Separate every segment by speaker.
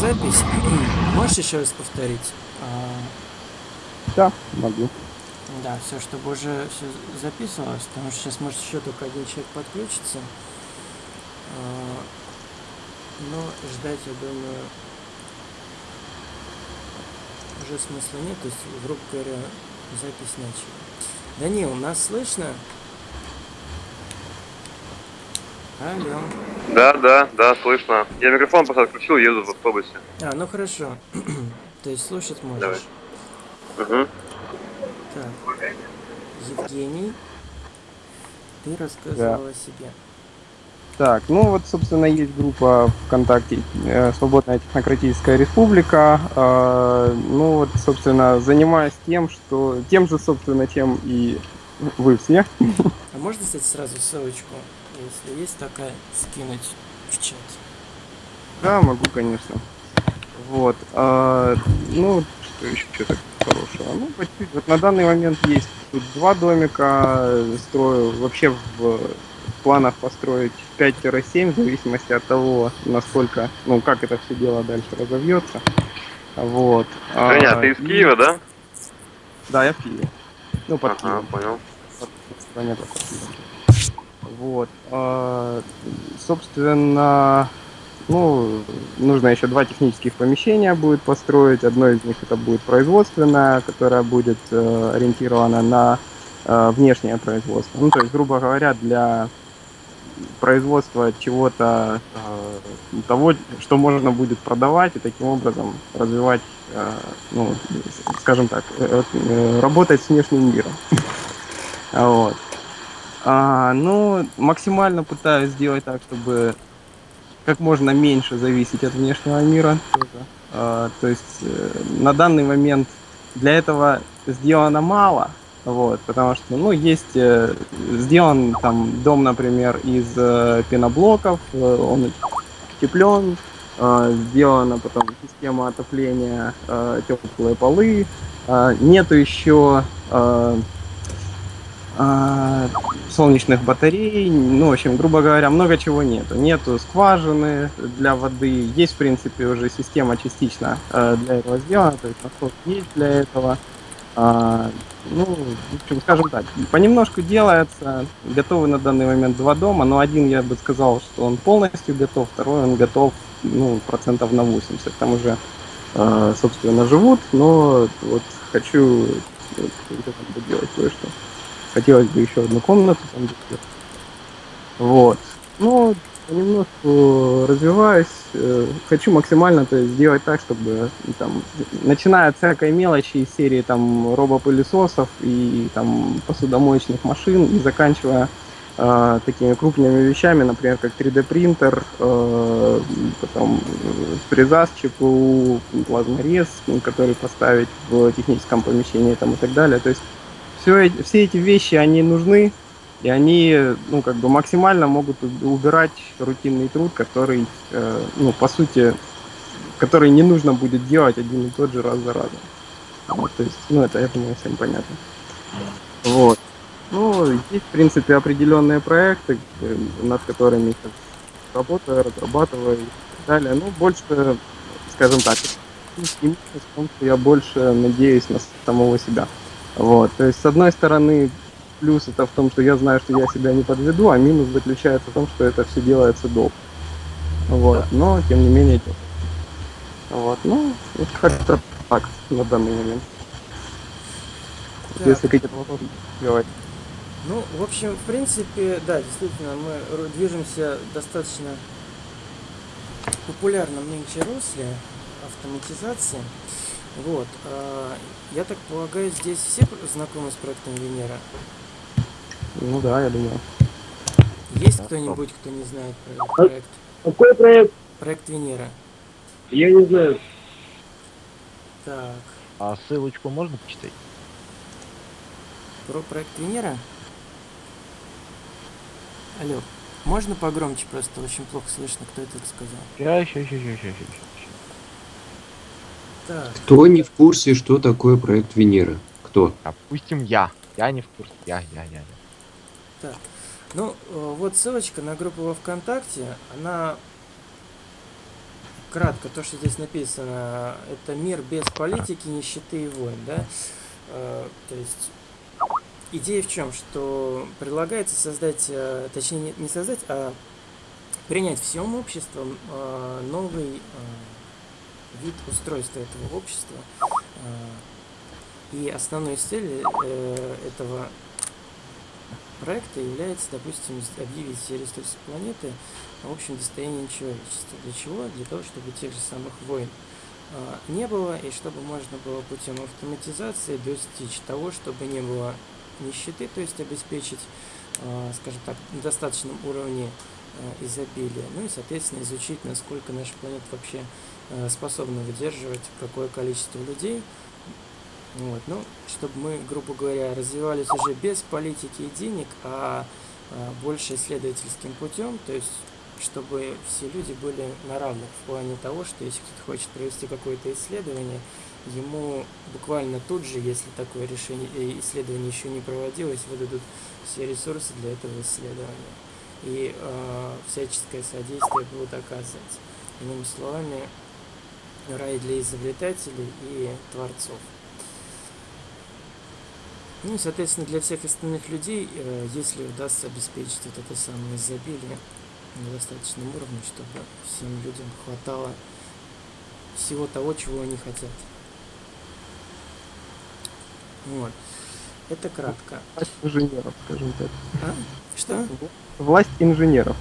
Speaker 1: запись. Можешь еще раз повторить? А,
Speaker 2: Да, могу.
Speaker 1: да, все, чтобы уже все записывалось, потому что сейчас может еще только один человек подключится. А, но ждать, я думаю, уже смысла нет, то есть, грубо говоря, запись начали. Данил, нас слышно? Алло.
Speaker 3: Да, да, да, слышно. Я микрофон просто отключил, еду в автобусе.
Speaker 1: А, ну хорошо. То есть слушать можешь.
Speaker 3: Давай. Угу.
Speaker 1: Так. Евгений, ты рассказывал о себе.
Speaker 2: Так, ну вот, собственно, есть группа ВКонтакте э, «Свободная технократическая республика». Э, ну вот, собственно, занимаюсь тем, что... Тем же, собственно, чем и вы все.
Speaker 1: А можно, кстати, сразу ссылочку, если есть такая, скинуть в чат?
Speaker 2: Да, могу, конечно. Вот. а, ну, что еще что-то хорошего? Ну, по чуть-чуть. Вот на данный момент есть тут два домика. Строю вообще в планах построить 5-7, в зависимости от того, насколько, ну, как это все дело дальше разовьется. Вот. А,
Speaker 3: Женя, ты из
Speaker 2: и-
Speaker 3: Киева, да?
Speaker 2: Да, я в Киеве. Ну, под
Speaker 3: Ага,
Speaker 2: Киевом.
Speaker 3: понял.
Speaker 2: стране такой. Вот. А, собственно, ну, нужно еще два технических помещения будет построить. Одно из них это будет производственное, которое будет э, ориентировано на э, внешнее производство. Ну, то есть, грубо говоря, для производства чего-то э, того, что можно будет продавать и таким образом развивать, ну, скажем так, работать с внешним миром. Вот. А, ну, максимально пытаюсь сделать так, чтобы как можно меньше зависеть от внешнего мира. А, то есть э, на данный момент для этого сделано мало, вот, потому что, ну, есть э, сделан там дом, например, из э, пеноблоков, он утеплен, э, сделана потом система отопления, э, теплые полы, э, нету еще а, солнечных батарей, ну, в общем, грубо говоря, много чего нету. Нету скважины для воды, есть, в принципе, уже система частично э, для этого сделана, то есть насос есть для этого. А, ну, в общем, скажем так, понемножку делается, готовы на данный момент два дома, но один, я бы сказал, что он полностью готов, второй он готов, ну, процентов на 80, там уже, э, собственно, живут, но вот хочу доделать кое-что. Хотелось бы еще одну комнату там. Вот. Ну, понемножку развиваюсь. э, Хочу максимально то есть, сделать так, чтобы ну, там, начиная от всякой мелочи из серии там робопылесосов и там посудомоечных машин и заканчивая э, такими крупными вещами, например, как 3D принтер, э, потом э, фреза с ЧПУ, плазморез, который поставить в техническом помещении там, и так далее. То есть все, все эти вещи, они нужны, и они, ну, как бы максимально могут убирать рутинный труд, который, э, ну, по сути, который не нужно будет делать один и тот же раз за разом. Вот, то есть, ну, это, я думаю, всем понятно. Вот. Ну, есть, в принципе, определенные проекты, э, над которыми сейчас работаю, разрабатываю и так далее. Ну, больше, скажем так, в том, что я больше надеюсь на самого себя. Вот, то есть, с одной стороны, плюс это в том, что я знаю, что я себя не подведу, а минус заключается в том, что это все делается долго. Вот, но, тем не менее. Вот, ну, вот как-то так на данный момент.
Speaker 1: Так.
Speaker 2: Если какие-то вопросы, говорить.
Speaker 1: Ну, в общем, в принципе, да, действительно, мы движемся достаточно популярном нынче русле автоматизации. Вот. а, Я так полагаю, здесь все знакомы с проектом Венера?
Speaker 2: Ну да, я думаю.
Speaker 1: Есть кто-нибудь, кто не знает про этот проект?
Speaker 4: Какой проект?
Speaker 1: Проект Венера.
Speaker 4: Я не знаю.
Speaker 1: Так,
Speaker 5: А ссылочку можно почитать?
Speaker 1: про проект Венера? Алло, можно погромче просто? Очень плохо слышно, кто это сказал.
Speaker 5: Ща, ща, ща, ща,
Speaker 6: Кто не в курсе, что такое проект Венера? Кто?
Speaker 5: Допустим, я. Я не в курсе. Я, я, я. я.
Speaker 1: Так, ну э, вот ссылочка на группу во ВКонтакте, она кратко, то, что здесь написано, это мир без политики, нищеты и войн, да? Э, то есть идея в чем? Что предлагается создать, э, точнее не- создать, а принять всем обществом новый вид устройства этого общества. Э, И основной целью э, этого проекта является, допустим, объявить все ресурсы планеты общим достоянием человечества. Для чего? Для того, чтобы тех же самых войн а, не было, и чтобы можно было путем автоматизации достичь того, чтобы не было нищеты, то есть обеспечить, скажем так, на достаточном уровне изобилия, ну и, соответственно, изучить, насколько наша планета вообще а, способна выдерживать какое количество людей, вот, ну, чтобы мы, грубо говоря, развивались уже без политики и денег, а, а, больше исследовательским путем, то есть чтобы все люди были на равных в плане того, что если кто-то хочет провести какое-то исследование, ему буквально тут же, если такое решение э, исследование еще не проводилось, выдадут все ресурсы для этого исследования. И э, всяческое содействие будут оказывать. Иными словами, рай для изобретателей и творцов. Ну и, соответственно, для всех остальных людей, э, если удастся обеспечить вот это самое изобилие на достаточном уровне, чтобы всем людям хватало всего того, чего они хотят. Вот. Это кратко.
Speaker 2: Власть инженеров, скажем так.
Speaker 1: А? Что?
Speaker 2: Власть инженеров.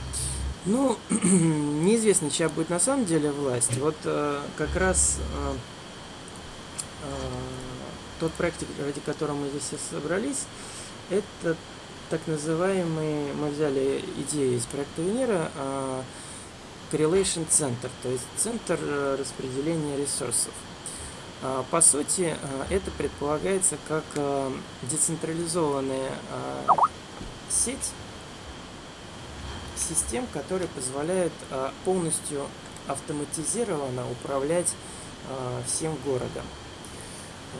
Speaker 1: Ну, неизвестно, чья будет на самом деле власть. Вот э, как раз э, э, тот проект, ради которого мы здесь все собрались, это так называемый, мы взяли идею из проекта Венера, э, Correlation Center, то есть центр э, распределения ресурсов. А, По сути, э, это предполагается как э, децентрализованная э, сеть систем, которые позволяют а, полностью автоматизированно управлять а, всем городом.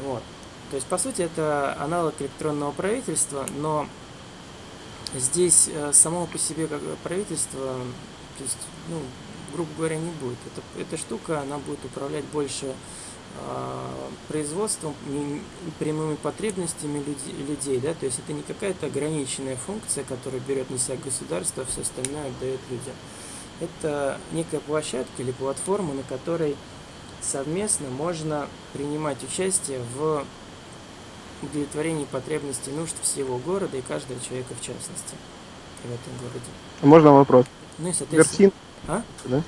Speaker 1: Вот. То есть, по сути, это аналог электронного правительства, но здесь а, само по себе как правительство, то есть, ну, грубо говоря, не будет. Это, эта штука, она будет управлять больше производством, не- прямыми потребностями людей, да, то есть это не какая-то ограниченная функция, которая берет на себя государство, а все остальное отдает людям. Это некая площадка или платформа, на которой совместно можно принимать участие в удовлетворении потребностей нужд всего города и каждого человека в частности в этом городе.
Speaker 2: Можно вопрос?
Speaker 1: Ну и, соответственно...
Speaker 2: Берсин,
Speaker 1: А?
Speaker 2: да?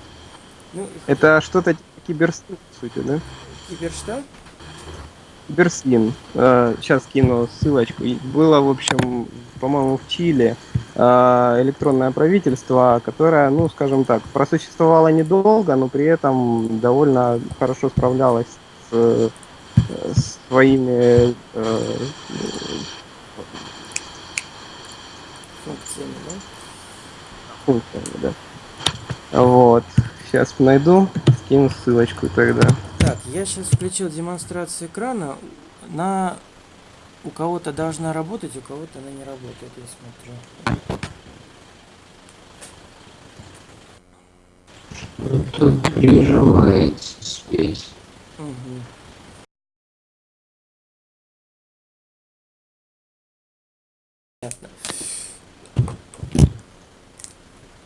Speaker 1: Ну,
Speaker 2: Это что-то типа киберсин, по сути, да?
Speaker 1: Кибер что?
Speaker 2: Берсин. Сейчас кину ссылочку. Было, в общем, по-моему, в Чили э, электронное правительство, которое, ну, скажем так, просуществовало недолго, но при этом довольно хорошо справлялось с, с своими э,
Speaker 1: Функциями, да?
Speaker 2: функциями, да. Вот. Сейчас найду, скину ссылочку тогда.
Speaker 1: Так, я сейчас включил демонстрацию экрана. На у кого-то должна работать, у кого-то она не работает, я смотрю.
Speaker 6: Тут желает спеть.
Speaker 1: Мгм. Понятно.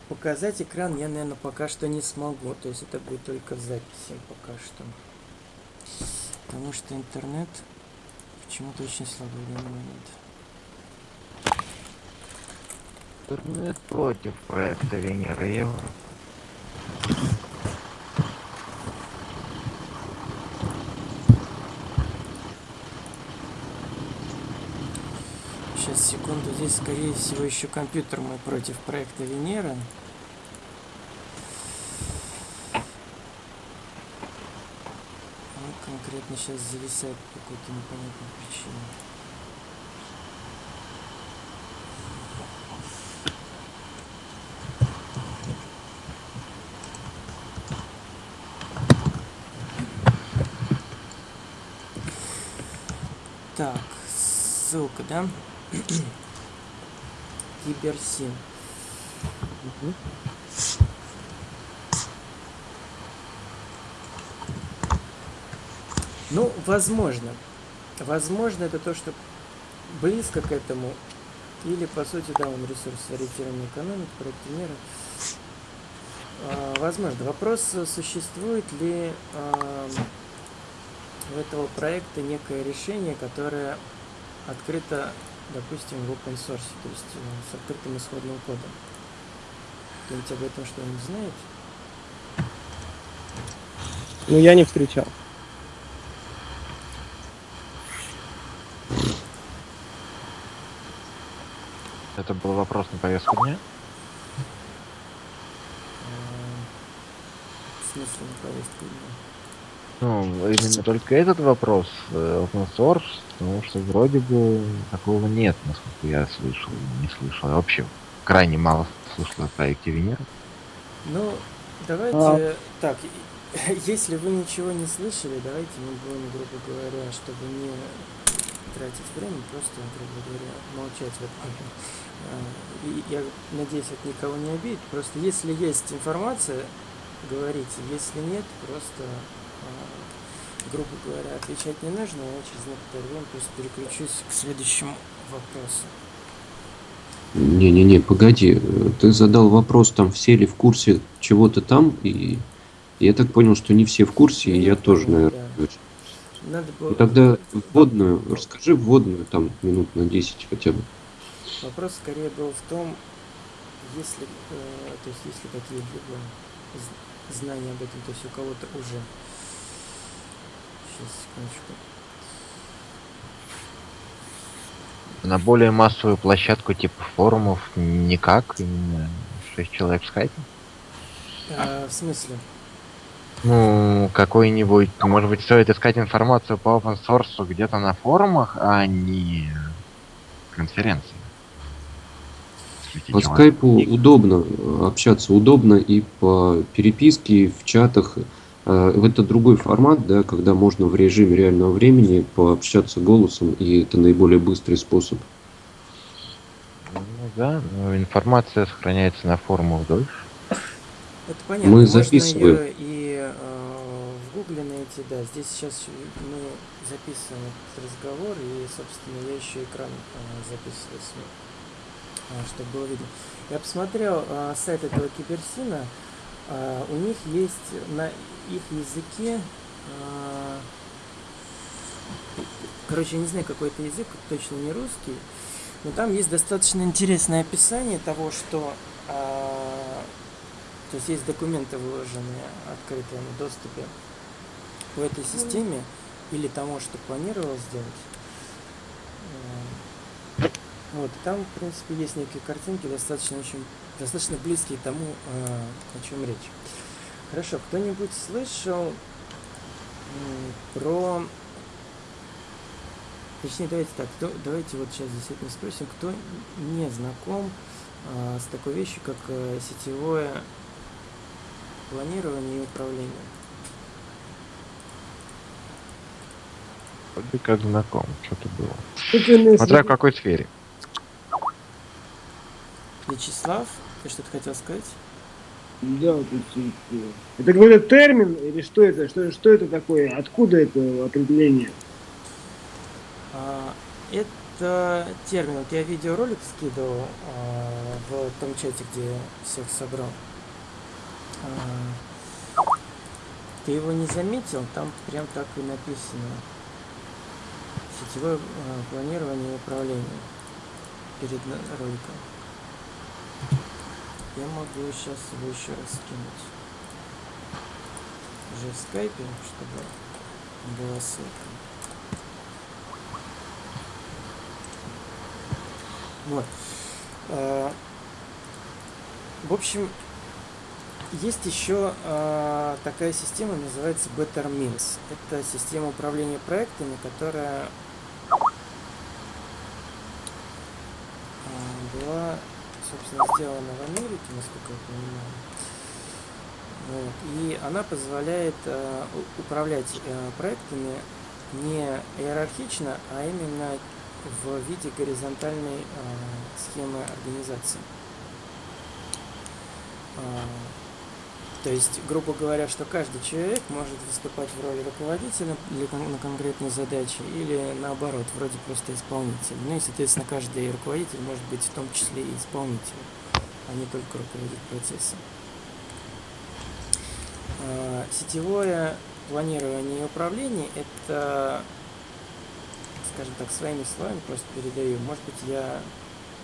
Speaker 1: Показать экран я, наверное, пока что не смогу. То есть это будет только в записи пока что. Потому что интернет почему-то очень слабый в данный момент.
Speaker 5: Интернет против проекта Венера Ева.
Speaker 1: Сейчас, секунду, здесь, скорее всего, еще компьютер мой против проекта Венера. Он конкретно сейчас зависает по какой-то непонятной причине. Так, ссылка, да? Киберсин. Ну, возможно. Возможно, это то, что близко к этому. Или, по сути, да, он ресурс ориентированной экономики, проекты мира. А, возможно. Вопрос, э, существует ли а, у этого проекта некое решение, которое открыто, допустим, в open source, то есть э, с открытым исходным кодом. Кто-нибудь об этом что-нибудь знает?
Speaker 2: Ну, я не встречал.
Speaker 5: Это был вопрос на повестку дня?
Speaker 1: А, В смысле на повестку дня?
Speaker 5: Ну, именно только этот вопрос, э, open source, потому что вроде бы такого нет, насколько я слышал, не слышал. Я вообще крайне мало слышал о проекте Венера.
Speaker 1: Ну, давайте так, и- если вы ничего не слышали, давайте мы будем, грубо говоря, чтобы не тратить время, просто, грубо говоря, молчать в этот момент. А, И я надеюсь, это никого не обидит. Просто если есть информация, говорите. Если нет, просто, а, грубо говоря, отвечать не нужно. Я через некоторое время просто переключусь к следующему вопросу.
Speaker 6: Не-не-не, погоди. э, Ты задал вопрос, там все ли в курсе чего-то там, и я так понял, что не все в курсе, и я тоже, наверное.
Speaker 1: да. Надо было...
Speaker 6: Ну тогда вводную, расскажи вводную, там минут на 10 хотя бы.
Speaker 1: Вопрос скорее был в том, есть ли, э, то есть есть ли какие-либо знания об этом, то есть у кого-то уже. Сейчас, секундочку.
Speaker 5: На более массовую площадку типа форумов никак, именно 6 человек в скайпе.
Speaker 1: А, в смысле?
Speaker 5: Ну, какой-нибудь, может быть, стоит искать информацию по open source где-то на форумах, а не конференции.
Speaker 6: По скайпу удобно общаться, удобно и по переписке, и в чатах. Э, Это другой формат, да, когда можно в режиме реального времени пообщаться голосом, и это наиболее быстрый способ.
Speaker 5: Ну да, но информация сохраняется на форумах дольше.
Speaker 1: Это понятно.
Speaker 6: Мы
Speaker 1: Можно
Speaker 6: записываем.
Speaker 1: её и э, в гугле найти, да. Здесь сейчас мы записываем этот разговор, и, собственно, я еще экран э, записываю а, чтобы было видно. Я посмотрел э, сайт этого киберсина. э, у них есть на их языке э, короче, я не знаю, какой это язык, точно не русский, но там есть достаточно интересное описание того, что а, то есть есть документы, выложенные в открытом доступе по этой системе или тому, что планировал сделать. Э, Вот, там, в принципе, есть некие картинки, достаточно очень, достаточно близкие тому, э, о чем речь. Хорошо, кто-нибудь слышал про... Точнее, давайте так, кто, давайте вот сейчас действительно спросим, кто не знаком а, с такой вещью, как э, сетевое планирование и управление.
Speaker 5: Вроде как знаком, что-то было. Смотря в какой сфере.
Speaker 1: Вячеслав, ты что-то хотел сказать?
Speaker 4: Да, э, это какой-то термин или что это? Что, что это такое? Откуда это определение?
Speaker 1: А, это термин. Вот я видеоролик скидывал а, в том чате, где я всех собрал. А, ты его не заметил? Там прям так и написано. Сетевое а, планирование и управление перед роликом. Я могу сейчас его еще раз скинуть. Уже в скайпе, чтобы была ссылка. Вот. Э, В общем, есть еще э, такая система, называется Better Means. Это система управления проектами, которая э, была, собственно, сделана в Америке, насколько я понимаю. Вот. И она позволяет э, управлять э, проектами не иерархично, а именно в виде горизонтальной э, схемы организации. А, То есть, грубо говоря, что каждый человек может выступать в роли руководителя кон- на конкретной задаче или наоборот, вроде просто исполнителя. Ну и, соответственно, каждый руководитель может быть в том числе и исполнителем, а не только руководить процессом. А, Сетевое планирование и управление – это, скажем так, своими словами просто передаю. Может быть, я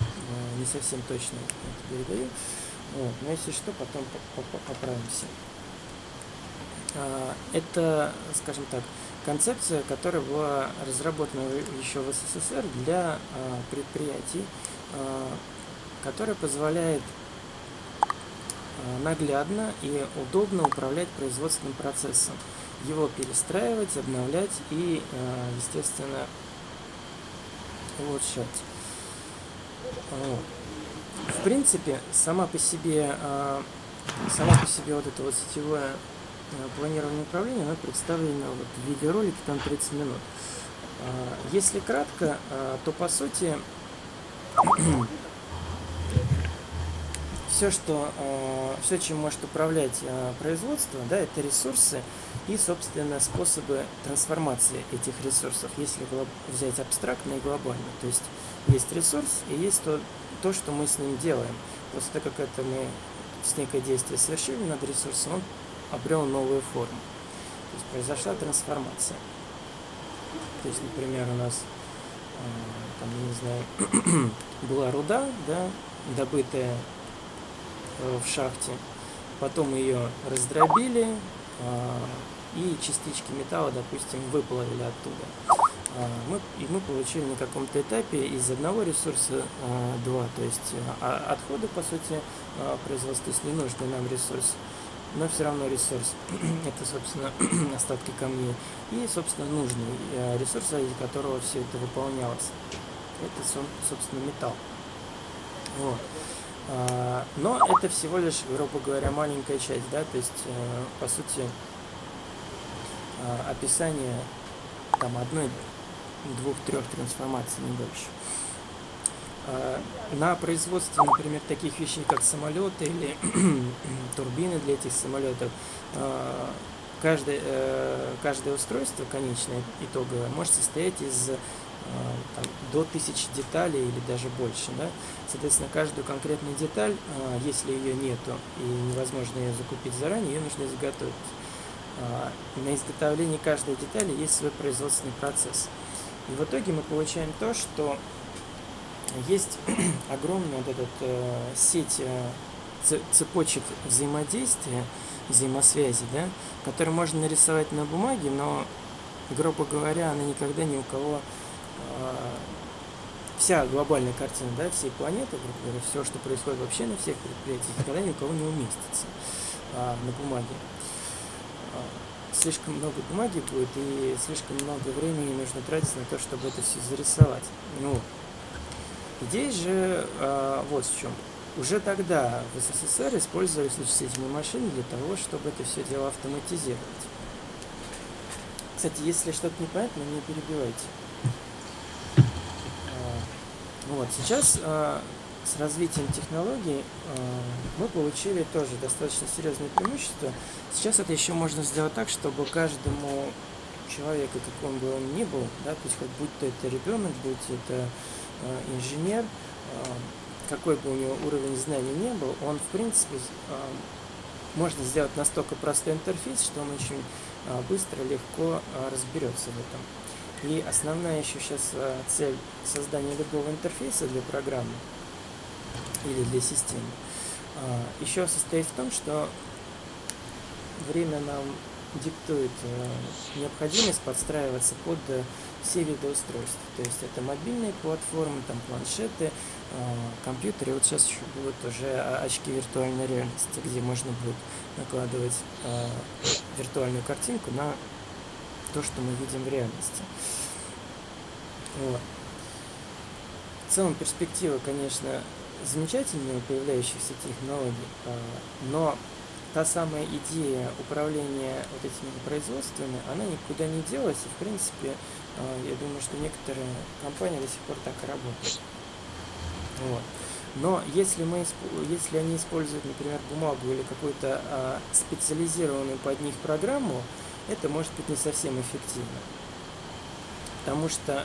Speaker 1: э, не совсем точно это передаю, вот, но если что, потом по- по- поправимся. А, Это, скажем так, концепция, которая была разработана еще в СССР для а, предприятий, а, которая позволяет наглядно и удобно управлять производственным процессом, его перестраивать, обновлять и, естественно, улучшать. Вот. В принципе, сама по себе, а, сама по себе вот это вот сетевое а, планирование управления, оно представлено вот в виде ролика там 30 минут. А, Если кратко, то по сути все, что, все, чем может управлять производство, да, это ресурсы и, собственно, способы трансформации этих ресурсов, если взять абстрактно и глобально. То есть есть ресурс и есть то, то, что мы с ним делаем. После того, как это мы с некое действие совершили над ресурсом, он обрел новую форму. То есть произошла трансформация. То есть, например, у нас а, там, не знаю, была руда, да, добытая э, в шахте, потом ее раздробили а, и частички металла, допустим, выплавили оттуда. А, Мы, и мы получили на каком-то этапе из одного ресурса а, два, то есть а, отходы, по сути, а, производства, если нужный нам ресурс, но все равно ресурс. это, собственно, остатки камней. И, собственно, нужный э, ресурс, ради которого все это выполнялось. Это, со- собственно, металл. Вот. А, Но это всего лишь, грубо говоря, маленькая часть, да, то есть, э, по сути, а, описание там одной, двух, трех трансформаций, не больше. А, На производстве, например, таких вещей, как самолеты или турбины для этих самолетов, а, каждое, э, каждое устройство конечное, итоговое, может состоять из а, там, до тысячи деталей или даже больше. Да? Соответственно, каждую конкретную деталь, если ее нету и невозможно ее закупить заранее, ее нужно изготовить. На изготовлении каждой детали есть свой производственный процесс. И в итоге мы получаем то, что есть огромная вот эта э, сеть э, цепочек взаимодействия, взаимосвязи, да, которые можно нарисовать на бумаге, но, грубо говоря, она никогда ни у кого э, вся глобальная картина, да, всей планеты, грубо все, что происходит вообще на всех предприятиях, никогда ни у кого не уместится а, на бумаге. Слишком много бумаги будет и слишком много времени нужно тратить на то, чтобы это все зарисовать. Ну, идея же а, вот в чем. Уже тогда в СССР использовались вычислительные машины для того, чтобы это все дело автоматизировать. Кстати, если что-то непонятно, не перебивайте. А, Вот, сейчас а, с развитием технологий а, мы получили тоже достаточно серьезное преимущество. Сейчас это еще можно сделать так, чтобы каждому человеку, какой бы он ни был, да, то есть хоть будь то это ребенок, будь это а, инженер, а, какой бы у него уровень знаний не был, он в принципе можно сделать настолько простой интерфейс, что он очень быстро, легко разберется в этом. И основная еще сейчас цель создания любого интерфейса для программы или для системы а, еще состоит в том, что время нам диктует э, необходимость подстраиваться под э, все виды устройств. То есть это мобильные платформы, там планшеты, э, компьютеры. Вот сейчас еще будут уже а, очки виртуальной реальности, где можно будет накладывать виртуальную картинку на то, что мы видим в реальности. Вот. В целом перспектива, конечно, замечательная у появляющихся технологий, а, но та самая идея управления вот этими производствами, она никуда не делась, и в принципе, а, я думаю, что некоторые компании до сих пор так и работают. Вот. Но если, мы, если они используют, например, бумагу или какую-то а, специализированную под них программу, это может быть не совсем эффективно. Потому что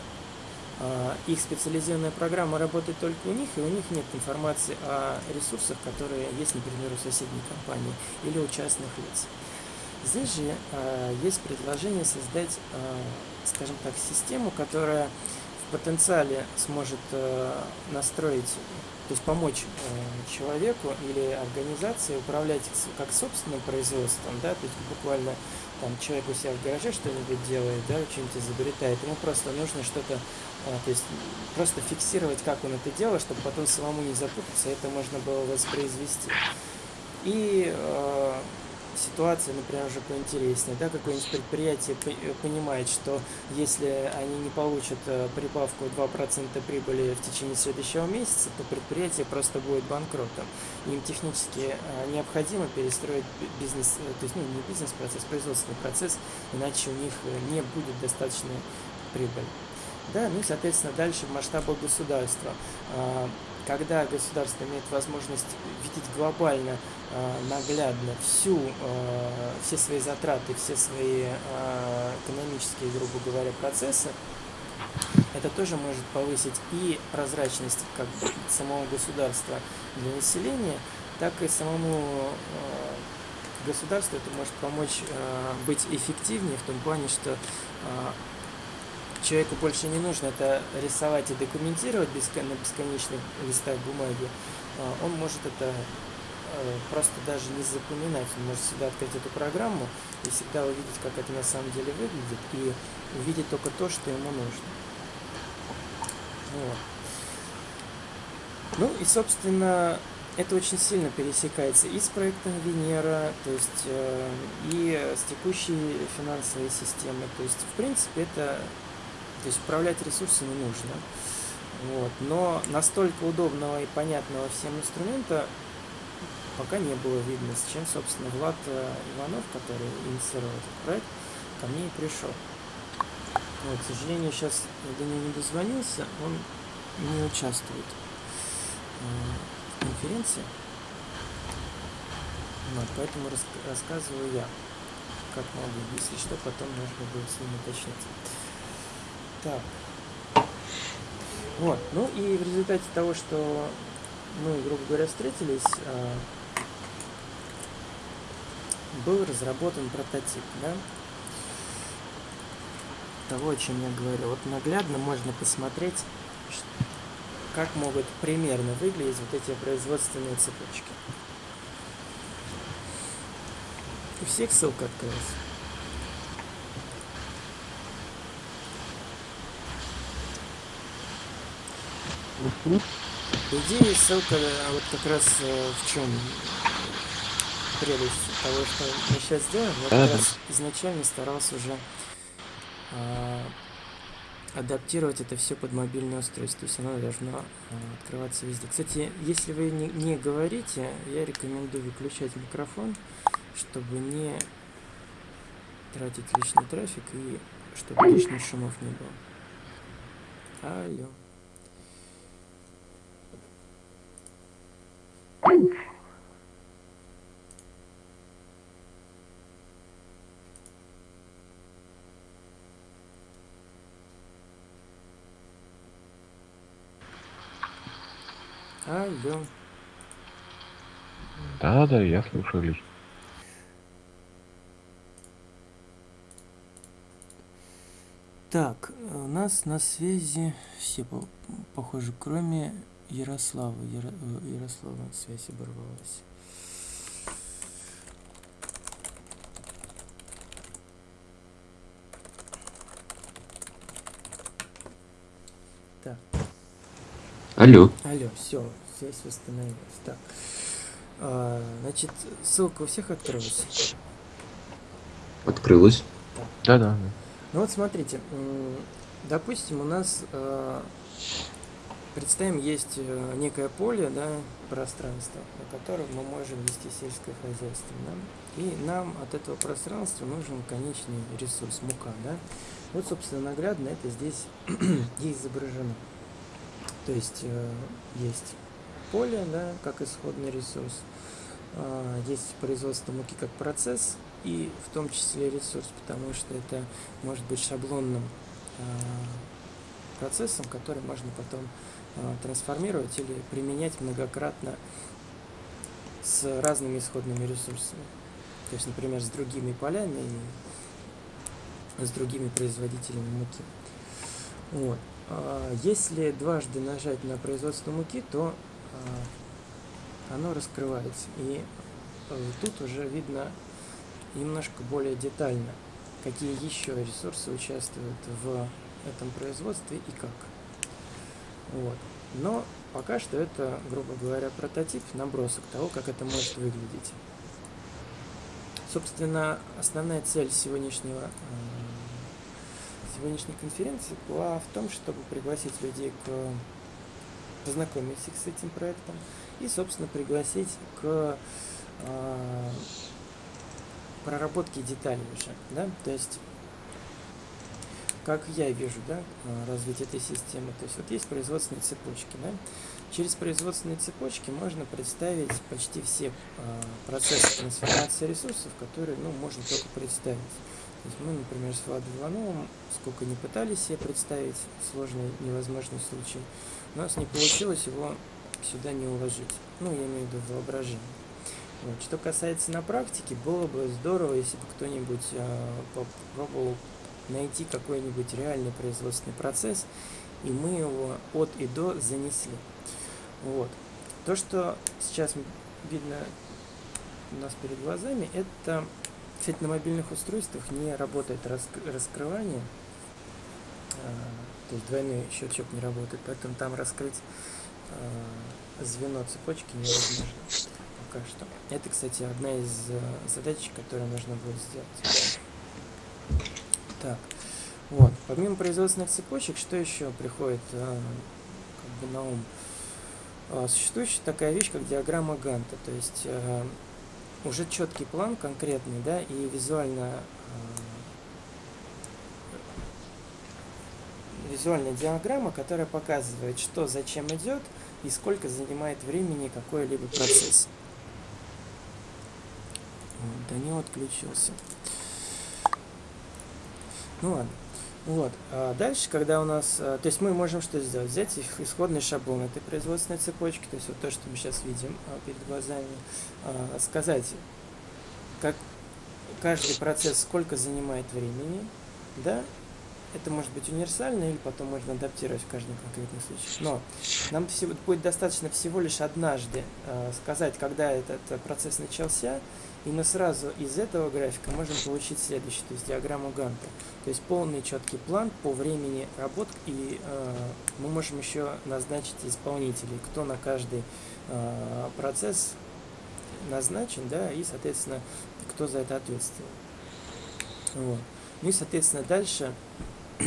Speaker 1: их специализированная программа работает только у них, и у них нет информации о ресурсах, которые есть, например, у соседней компании или у частных лиц. Здесь же э, есть предложение создать, э, скажем так, систему, которая в потенциале сможет настроить, то есть помочь человеку или организации управлять как собственным производством, да, то есть буквально там человек у себя в гараже что-нибудь делает, да, что-нибудь изобретает, ему просто нужно что-то, то есть просто фиксировать, как он это делает, чтобы потом самому не запутаться, это можно было воспроизвести. И э, ситуация, например, уже поинтереснее, да, какое-нибудь предприятие э, понимает, что если они не получат э, прибавку 2% прибыли в течение следующего месяца, то предприятие просто будет банкротом. Им технически э, необходимо перестроить бизнес, то есть ну, не бизнес-процесс, производственный процесс, иначе у них не будет достаточной прибыли. Да, ну и, соответственно, дальше в масштабах государства. А, когда государство имеет возможность видеть глобально, э, наглядно всю, э, все свои затраты, все свои экономические, грубо говоря, процессы, это тоже может повысить и прозрачность как самого государства для населения, так и самому государству это может помочь быть эффективнее в том плане, что человеку больше не нужно это рисовать и документировать на бесконечных листах бумаги, а, он может это а, просто даже не запоминать. Он может всегда открыть эту программу и всегда увидеть, как это на самом деле выглядит, и увидеть только то, что ему нужно. Вот. Ну и, собственно, это очень сильно пересекается и с проектом Венера, то есть э, и с текущей финансовой системой. То есть, в принципе, это то есть управлять ресурсами нужно. Вот. Но настолько удобного и понятного всем инструмента пока не было видно, с чем, собственно, Влад э, Иванов, который инициировал этот проект, ко мне и пришел. Вот, к сожалению, сейчас до него не дозвонился, он не участвует э, в конференции. Вот, поэтому рас рассказываю я, как могу. Если что, потом можно будет с ним уточнить. Так. Вот. Ну и в результате того, что мы, грубо говоря, встретились, а, был разработан прототип, да, того, о чем я говорю. Вот наглядно можно посмотреть, как могут примерно выглядеть вот эти производственные цепочки. У всех ссылка открылась. По идее, ссылка а вот как раз э, в чем прелесть того, что мы сейчас делаем. Я как раз изначально старался уже э, адаптировать это все под мобильное устройство. То есть оно должно э, открываться везде. Кстати, если вы не, не говорите, я рекомендую выключать микрофон, чтобы не тратить лишний трафик и чтобы лишних шумов не было. Алло. Алло.
Speaker 5: Да, да, я слушаю лично.
Speaker 1: Так, у нас на связи все, похоже, кроме Ярослава. Яро... Э, Ярослава связь оборвалась. Так.
Speaker 6: Алло.
Speaker 1: Алло, все, связь восстановилась. Так. А, значит, ссылка у всех открылась?
Speaker 6: Открылась.
Speaker 5: Да, да.
Speaker 1: Ну вот смотрите, допустим, у нас а, Представим, есть э, некое поле, да, пространство, на котором мы можем вести сельское хозяйство. Да? И нам от этого пространства нужен конечный ресурс, мука. Да? Вот, собственно, наглядно это здесь изображено. То есть э, есть поле, да, как исходный ресурс. А, Есть производство муки как процесс и в том числе ресурс, потому что это может быть шаблонным а, процессом, который можно потом трансформировать или применять многократно с разными исходными ресурсами. То есть, например, с другими полями и с другими производителями муки. Вот. А, Если дважды нажать на производство муки, то а, оно раскрывается. И э, тут уже видно немножко более детально, какие еще ресурсы участвуют в этом производстве и как. Вот. Но пока что это, грубо говоря, прототип, набросок того, как это может выглядеть. Собственно, основная цель сегодняшнего, э, сегодняшней конференции была в том, чтобы пригласить людей к познакомить их с этим проектом и, собственно, пригласить к э, проработке деталей уже, да, то есть как я вижу, да, э, развитие этой системы. То есть вот есть производственные цепочки, да. Через производственные цепочки можно представить почти все э, процессы трансформации ресурсов, которые, ну, можно только представить. То есть мы, например, с Владом Ивановым сколько не пытались себе представить сложный, невозможный случай, у нас не получилось его сюда не уложить. Ну, я имею в виду воображение. Вот. Что касается на практике, было бы здорово, если бы кто-нибудь э, попробовал найти какой-нибудь реальный производственный процесс, и мы его от и до занесли. Вот. То, что сейчас видно у нас перед глазами, это, кстати, на мобильных устройствах не работает раск- раскрывание, а, то есть двойной щелчок не работает, поэтому там раскрыть а, звено цепочки невозможно пока что. Это, кстати, одна из а, задач, которую нужно будет сделать. Так, вот. Помимо производственных цепочек, что еще приходит э, как бы на ум? Э, существует еще такая вещь, как диаграмма Ганта, то есть э, уже четкий план конкретный, да, и визуально э, визуальная диаграмма, которая показывает, что зачем идет и сколько занимает времени какой-либо процесс. Вот, Данил отключился. Ну ладно. Вот. А дальше, когда у нас... а, То есть мы можем что сделать? Взять их исходный шаблон этой производственной цепочки, то есть вот то, что мы сейчас видим а, перед глазами, а, сказать, как каждый процесс сколько занимает времени, да, это может быть универсально или потом можно адаптировать в каждом конкретном случае. Но нам всего, будет достаточно всего лишь однажды э, сказать, когда этот э, процесс начался, и мы сразу из этого графика можем получить следующий, то есть диаграмму Ганта. То есть полный четкий план по времени работ, и э, мы можем еще назначить исполнителей, кто на каждый э, процесс назначен, да, и, соответственно, кто за это ответственен. Вот. Ну и, соответственно, дальше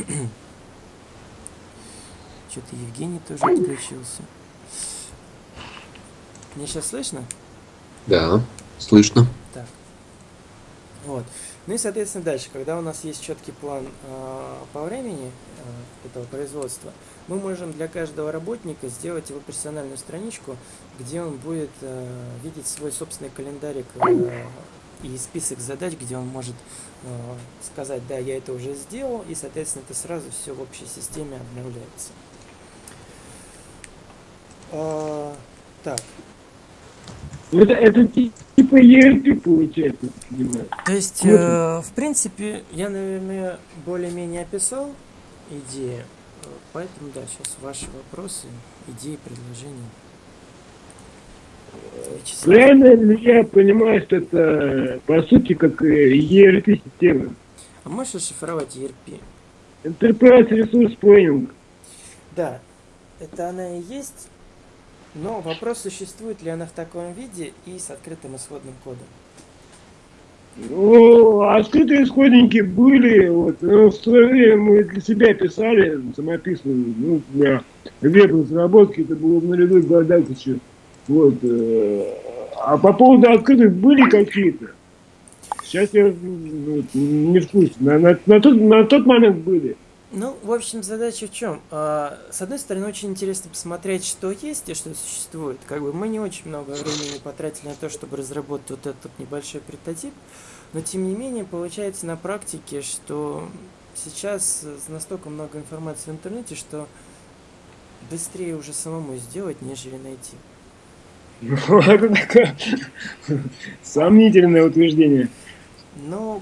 Speaker 1: что-то Евгений тоже отключился. Мне сейчас слышно?
Speaker 6: Да, слышно.
Speaker 1: Так. Вот. Ну и, соответственно, дальше, когда у нас есть четкий план э, по времени э, этого производства, мы можем для каждого работника сделать его персональную страничку, где он будет э, видеть свой собственный календарик э, и список задач, где он может э, сказать, да, я это уже сделал, и, соответственно, это сразу все в общей системе обновляется. А, так,
Speaker 4: Это, это ти- типа ERP получается, понимаю.
Speaker 1: То есть, э, в принципе, я, наверное, более-менее описал идеи. Поэтому, да, сейчас ваши вопросы, идеи, предложения. Вячеслав.
Speaker 4: Правильно я понимаю, что это по сути как ERP-система?
Speaker 1: А можешь расшифровать ERP?
Speaker 4: Enterprise Resource Planning.
Speaker 1: Да, это она и есть, но вопрос, существует ли она в таком виде и с открытым исходным кодом.
Speaker 4: Ну, открытые исходники были, вот, ну, в свое время мы для себя писали самописную, ну, для веб-разработки, это было в нулевых годах еще, вот, э, а по поводу открытых были какие-то, сейчас я ну, не в курсе, на, на- на тот, на тот момент были,
Speaker 1: Ну, в общем, задача в чем? А, С одной стороны, очень интересно посмотреть, что есть и что существует. Как бы мы не очень много времени потратили на то, чтобы разработать вот этот небольшой прототип, но тем не менее получается на практике, что сейчас настолько много информации в интернете, что быстрее уже самому сделать, нежели найти.
Speaker 4: Ну, Это такое сомнительное утверждение.
Speaker 1: Но,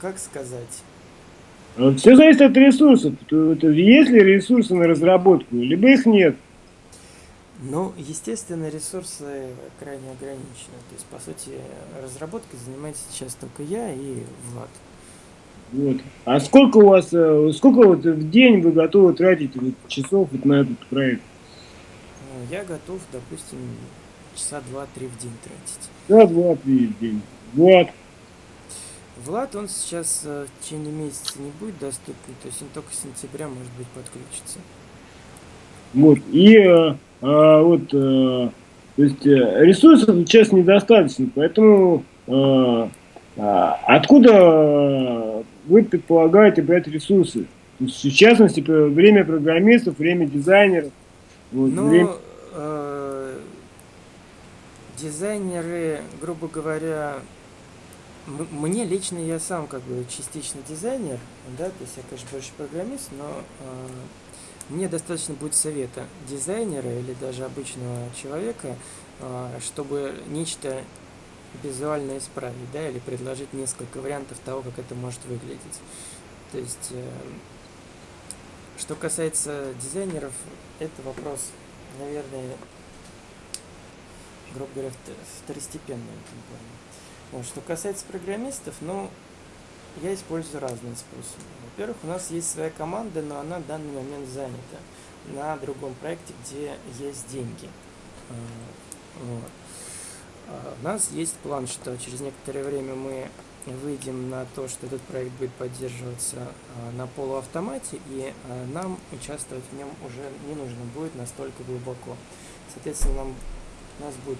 Speaker 1: как сказать?
Speaker 4: Все зависит от ресурсов. Есть ли ресурсы на разработку, либо их нет.
Speaker 1: Ну, естественно, ресурсы крайне ограничены. То есть, по сути, разработкой занимается сейчас только я и Влад.
Speaker 4: Вот. А сколько у вас, э, сколько вот в день вы готовы тратить вот часов вот на этот проект?
Speaker 1: Ну, Я готов, допустим, часа два-три в день тратить.
Speaker 4: Да, два, три в день. Вот.
Speaker 1: Влад, он сейчас э, в течение месяца не будет доступен, то есть он только с сентября, может быть, подключится.
Speaker 4: Вот. И э, а, вот, э, то есть ресурсов сейчас недостаточно, поэтому э, а, откуда вы предполагаете брать ресурсы? То есть, в частности, время программистов, время дизайнеров. Вот,
Speaker 1: Ну,
Speaker 4: время-
Speaker 1: э, дизайнеры, грубо говоря, мне лично я сам как бы частично дизайнер, да, то есть я, конечно, больше программист, но э, мне достаточно будет совета дизайнера или даже обычного человека, э, чтобы нечто визуально исправить, да, или предложить несколько вариантов того, как это может выглядеть. То есть, э, что касается дизайнеров, это вопрос, наверное, грубо говоря, вт- второстепенный в этом плане. Что касается программистов, ну, я использую разные способы. Во-первых, у нас есть своя команда, но она в данный момент занята на другом проекте, где есть деньги. А, Вот. А, У нас есть план, что через некоторое время мы выйдем на то, что этот проект будет поддерживаться а, на полуавтомате, и нам участвовать в нем уже не нужно будет настолько глубоко. Соответственно, нам, у нас будет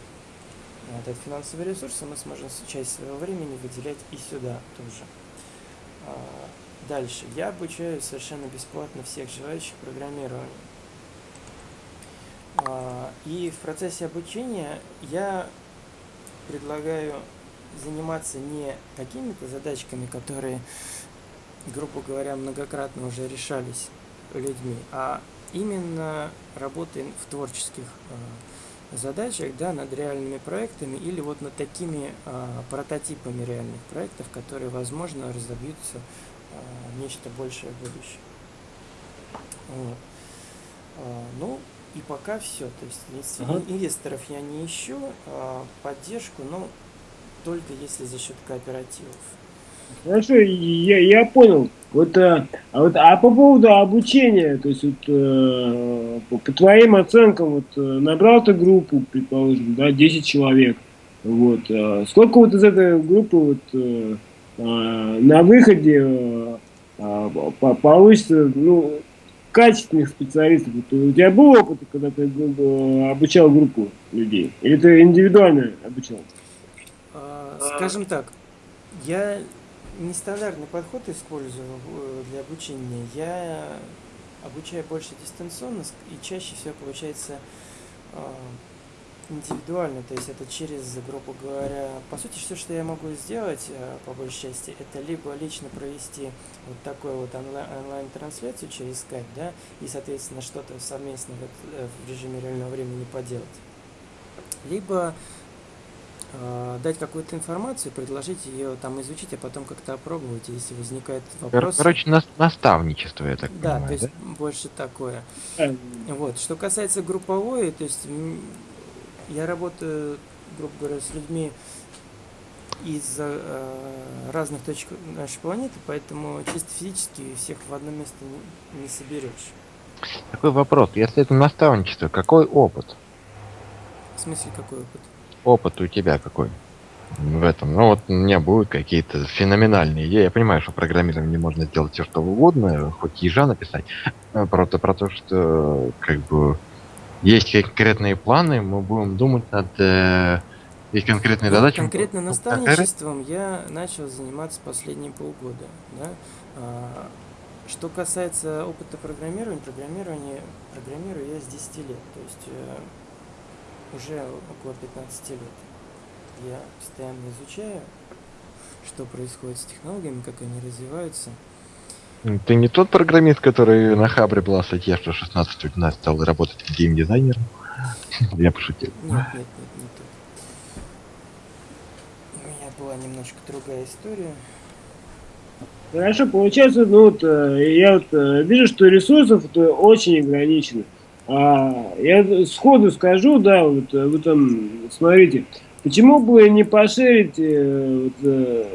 Speaker 1: этот финансовый ресурс, и мы сможем часть своего времени выделять и сюда тоже. А, Дальше. Я обучаю совершенно бесплатно всех желающих программированию. А, И в процессе обучения я предлагаю заниматься не какими-то задачками, которые, грубо говоря, многократно уже решались людьми, а именно работой в творческих а, задачах, да, над реальными проектами или вот над такими а, прототипами реальных проектов, которые, возможно, разобьются а, нечто большее в будущем. Вот. А, Ну, и пока все. То есть
Speaker 4: Ага.
Speaker 1: инвесторов я не ищу, а, поддержку, но только если за счет кооперативов.
Speaker 4: Хорошо, я, я понял. Вот, а, а вот, а по поводу обучения, то есть вот, э, по, по твоим оценкам, вот, э, набрал ты группу, предположим, да, 10 человек. Вот, э, сколько вот из этой группы вот, э, э, на выходе э, э, по- получится, ну, качественных специалистов? Вот у тебя был опыт, когда ты э, обучал группу людей? Или ты индивидуально обучал?
Speaker 1: А, Скажем так, я нестандартный подход использую э, для обучения. Я обучаю больше дистанционно и чаще всего получается а, индивидуально, то есть это через, грубо говоря, по сути, все, что я могу сделать, э, по большей части, это либо лично провести вот такую вот онлайн- онлайн-трансляцию через Skype, да, и, соответственно, что-то совместно э, в режиме реального времени поделать, либо э, дать какую-то информацию, предложить ее там изучить, а потом как-то опробовать, если возникает вопрос.
Speaker 5: Короче, нас- наставничество, я так
Speaker 1: да,
Speaker 5: понимаю,
Speaker 1: то есть
Speaker 5: да?
Speaker 1: больше такое. Вот. Что касается групповой, то есть я работаю, грубо говоря, с людьми из э, разных точек нашей планеты, поэтому чисто физически всех в одно место не, не соберешь.
Speaker 5: Такой вопрос. Если это наставничество, какой опыт?
Speaker 1: В смысле, какой опыт?
Speaker 5: Опыт у тебя какой? В этом. Ну вот у меня будут какие-то феноменальные идеи. Я понимаю, что программированием можно сделать все, что угодно, хоть ежа написать. А Просто про то, что как бы есть конкретные планы, мы будем думать над э, есть конкретные
Speaker 1: Ну,
Speaker 5: задачи.
Speaker 1: Конкретно
Speaker 5: Ну,
Speaker 1: наставничеством я начал заниматься последние полгода. Да? А, что касается опыта программирования, программирование, программирую я с 10 лет, то есть э, уже около 15 лет. Я постоянно изучаю, что происходит с технологиями, как они развиваются.
Speaker 5: Ты не тот программист, который на Хабре была статья, что 16 лет назад стал работать геймдизайнером? Я пошутил.
Speaker 1: Нет, нет, нет, не тот. У меня была немножко другая история.
Speaker 4: Хорошо, получается, ну вот э, я вот э, вижу, что ресурсов это очень ограничено. А, я сходу скажу, да, вот э, вы там смотрите, почему бы не поширить э, вот, э,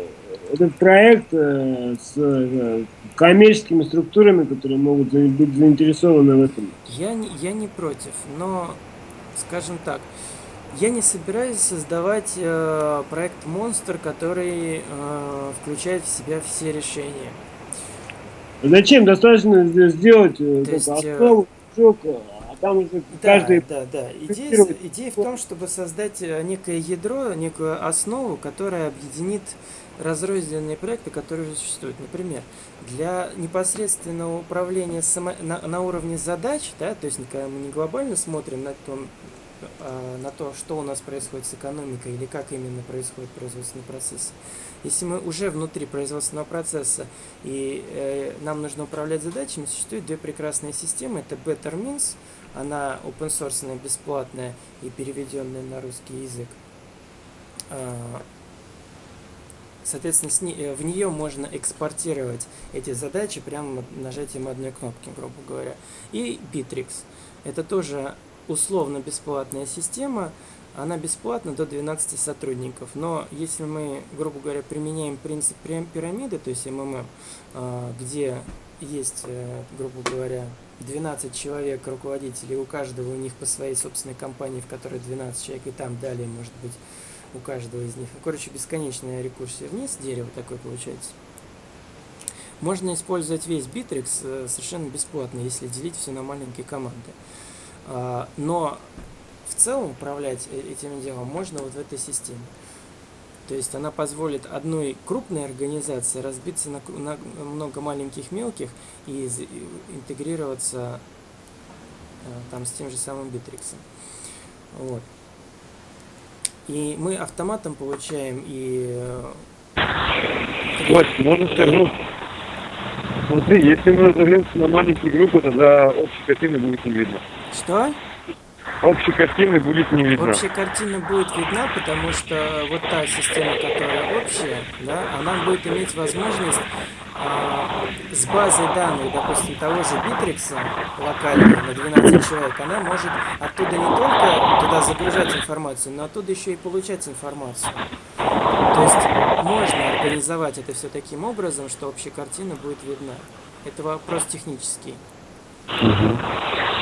Speaker 4: этот проект с коммерческими структурами, которые могут быть заинтересованы в этом?
Speaker 1: Я не, я не против, но, скажем так, я не собираюсь создавать э, проект монстр, который э, включает в себя все решения.
Speaker 4: Зачем? Достаточно сделать
Speaker 1: То есть,
Speaker 4: основу, а там уже
Speaker 1: Да,
Speaker 4: каждый
Speaker 1: да, да. Идея, идея в том, чтобы создать э, некое ядро, некую основу, которая объединит разрозненные проекты, которые уже существуют. Например, для непосредственного управления само- на, на уровне задач, да, то есть когда мы не глобально смотрим на, том, э, на то, что у нас происходит с экономикой или как именно происходит производственный процесс. Если мы уже внутри производственного процесса и э, нам нужно управлять задачами, существуют две прекрасные системы. Это Better Means, она open source, бесплатная и переведенная на русский язык. А, Соответственно, э, в нее можно экспортировать эти задачи прямо нажатием одной кнопки, грубо говоря. И Bittrex. Это тоже условно бесплатная система. Она бесплатна до 12 сотрудников. Но если мы, грубо говоря, применяем принцип пирамиды, то есть МММ, а, где есть, э, грубо говоря, 12 человек руководителей, у каждого у них по своей собственной компании, в которой 12 человек, и там далее, может быть, у каждого из них. Короче, бесконечная рекурсия вниз, дерево такое получается. Можно использовать весь Bittrex э, совершенно бесплатно, если делить все на маленькие команды. А, Но в целом управлять э- этим делом можно вот в этой системе. То есть она позволит одной крупной организации разбиться на, на много маленьких мелких и интегрироваться э, там с тем же самым Битриксом. Вот. И мы автоматом получаем и э,
Speaker 7: Вась, можно сказать, смотри, если мы разовьемся на маленькие группы, тогда общей картины будет не видно.
Speaker 1: что?
Speaker 7: Общей картины будет не видно.
Speaker 1: Общая картина будет видна, потому что вот та система, которая общая, да, она будет иметь возможность а, с базой данных, допустим, того же Битрикса локальной на 12 человек, она может оттуда не только туда загружать информацию, но оттуда еще и получать информацию. То есть можно организовать это все таким образом, что общая картина будет видна. Это вопрос технический.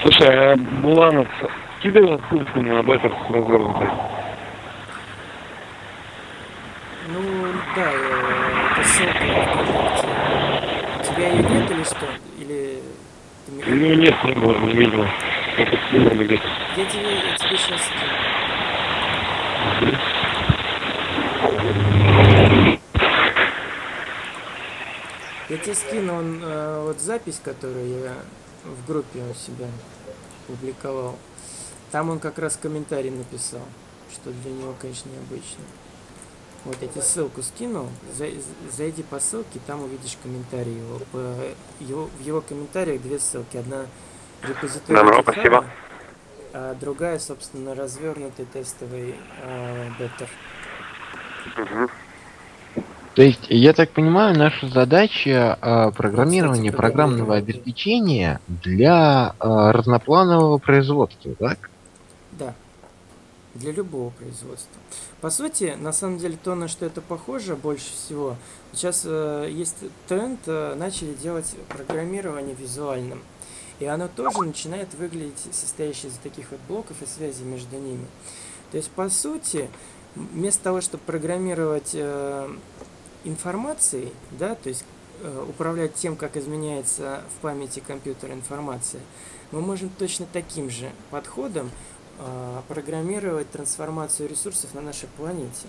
Speaker 7: Слушай, а Буланов скидывал ссылку на бетер развернутый?
Speaker 1: Ну, да, э, это ссылка в тебя ее нет или что? Или ты
Speaker 7: Ну нет, не было, не видел. Это скинул где-то.
Speaker 1: Я тебе, я тебе сейчас скину. Я тебе скину он, э, вот запись, которую я в группе у себя публиковал. Там он как раз комментарий написал, что для него, конечно, необычно. Вот я тебе ссылку скинул, зай- зайди по ссылке, там увидишь комментарий его. По- его- в его комментариях две ссылки. Одна репозиторий
Speaker 3: Добро,
Speaker 1: GitHub,
Speaker 3: спасибо.
Speaker 1: а другая, собственно, развернутый тестовый э, беттер.
Speaker 5: То есть, я так понимаю, наша задача э, программирования
Speaker 1: Кстати,
Speaker 5: программного обеспечения для э, разнопланового производства, так?
Speaker 1: Для любого производства. По сути, на самом деле, то, на что это похоже больше всего, сейчас э, есть тренд, э, начали делать программирование визуальным. И оно тоже начинает выглядеть состоящее из таких вот блоков и связей между ними. То есть, по сути, вместо того, чтобы программировать э, информацией, да, то есть э, управлять тем, как изменяется в памяти компьютера информация, мы можем точно таким же подходом программировать трансформацию ресурсов на нашей планете.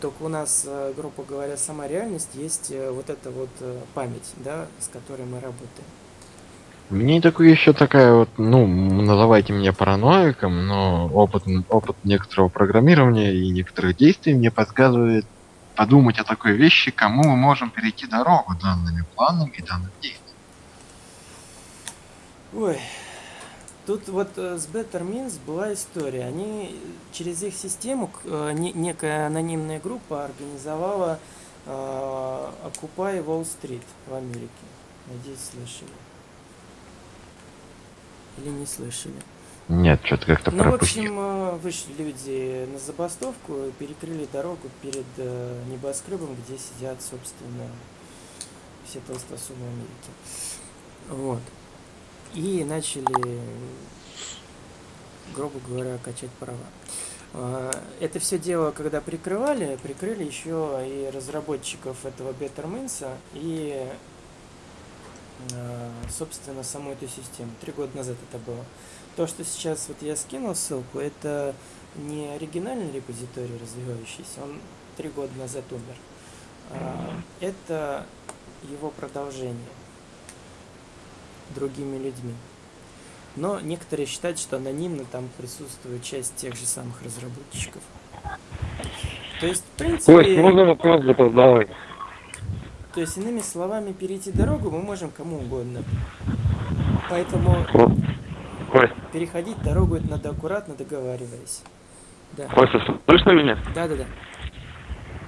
Speaker 1: только у нас, э, грубо говоря, сама реальность есть э, вот эта вот э, память, да, с которой мы работаем.
Speaker 5: Мне такое еще такая вот, ну, называйте меня параноиком, но опыт, опыт некоторого программирования и некоторых действий мне подсказывает подумать о такой вещи, кому мы можем перейти дорогу данными планами и данным действием.
Speaker 1: Ой, тут вот э, с Better Means была история. Они через их систему, э, не- некая анонимная группа организовала э, Occupy Wall Street в Америке. Надеюсь, слышали. Или не слышали.
Speaker 5: Нет, что-то как-то
Speaker 1: Ну, в
Speaker 5: пропустил.
Speaker 1: общем, э, вышли люди на забастовку, перекрыли дорогу перед небоскребом, где сидят, собственно, все толстосумы Америки. Вот. И начали, грубо говоря, качать права. А, Это все дело, когда прикрывали, прикрыли еще и разработчиков этого Bettermans и, э, собственно, саму эту систему. Три года назад это было. То, что сейчас вот я скинул ссылку, это не оригинальный репозиторий развивающийся, он три года назад умер. А, Это его продолжение другими людьми. Но некоторые считают, что анонимно там присутствует часть тех же самых разработчиков. То есть, в
Speaker 7: Кость,
Speaker 1: принципе,
Speaker 7: можно вопрос запоздалый?
Speaker 1: то есть, иными словами, перейти дорогу мы можем кому угодно. Поэтому
Speaker 7: Ко- Кость,
Speaker 1: переходить дорогу это надо аккуратно договариваясь. Да.
Speaker 7: Костя, слышно меня?
Speaker 1: Да, да, да.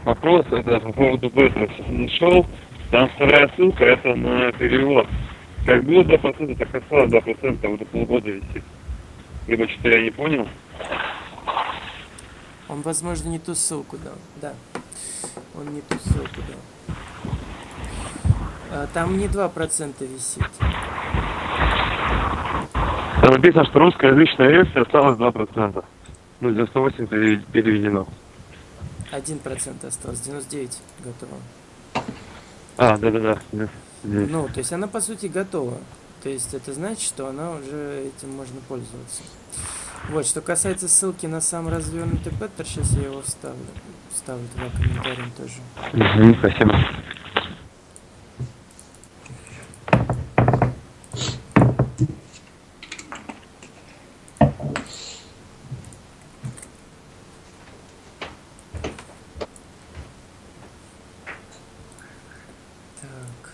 Speaker 7: Вопрос это по поводу Бэтра. Нашел, там вторая ссылка, это на перевод. Как было 2%, так и осталось 2%, уже полгода висит. Либо что-то я не понял.
Speaker 1: Он, возможно, не ту ссылку дал. Да. Он не ту ссылку дал. А, Там не 2% висит.
Speaker 7: Там написано, что русскоязычная версия осталась 2%. Ну, 98 пере- переведено.
Speaker 1: 1% осталось, 99 готово.
Speaker 7: А, да-да-да. Здесь.
Speaker 1: Ну, то есть она по сути готова. То есть это значит, что она уже этим можно пользоваться. Вот, что касается ссылки на сам развернутый петтер, сейчас я его вставлю. Вставлю туда комментарием тоже.
Speaker 7: Мгм, спасибо.
Speaker 1: Так.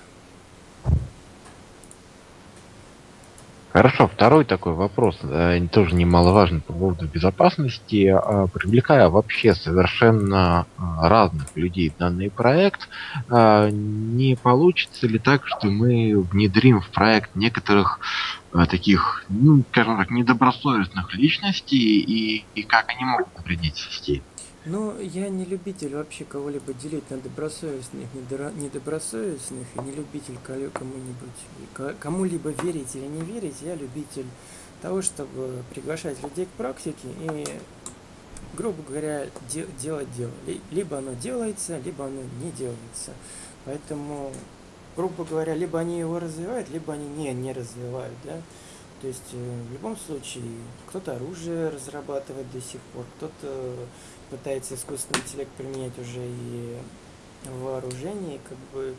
Speaker 5: Хорошо, второй такой вопрос, э, тоже немаловажный по поводу безопасности. А, Привлекая вообще совершенно а, разных людей в данный проект, а, не получится ли так, что мы внедрим в проект некоторых а, таких, ну, скажем так, недобросовестных личностей и, и как они могут навредить системе?
Speaker 1: Ну, я не любитель вообще кого-либо делить на добросовестных, недобросовестных, и не любитель ко- кому-нибудь, ко- кому-либо верить или не верить. Я любитель того, чтобы приглашать людей к практике и, грубо говоря, де- делать дело. Ли- Либо оно делается, либо оно не делается. Поэтому, грубо говоря, либо они его развивают, либо они не, не развивают, да. То есть, э, в любом случае, кто-то оружие разрабатывает до сих пор, кто-то пытается искусственный интеллект применять уже и в вооружении, как бы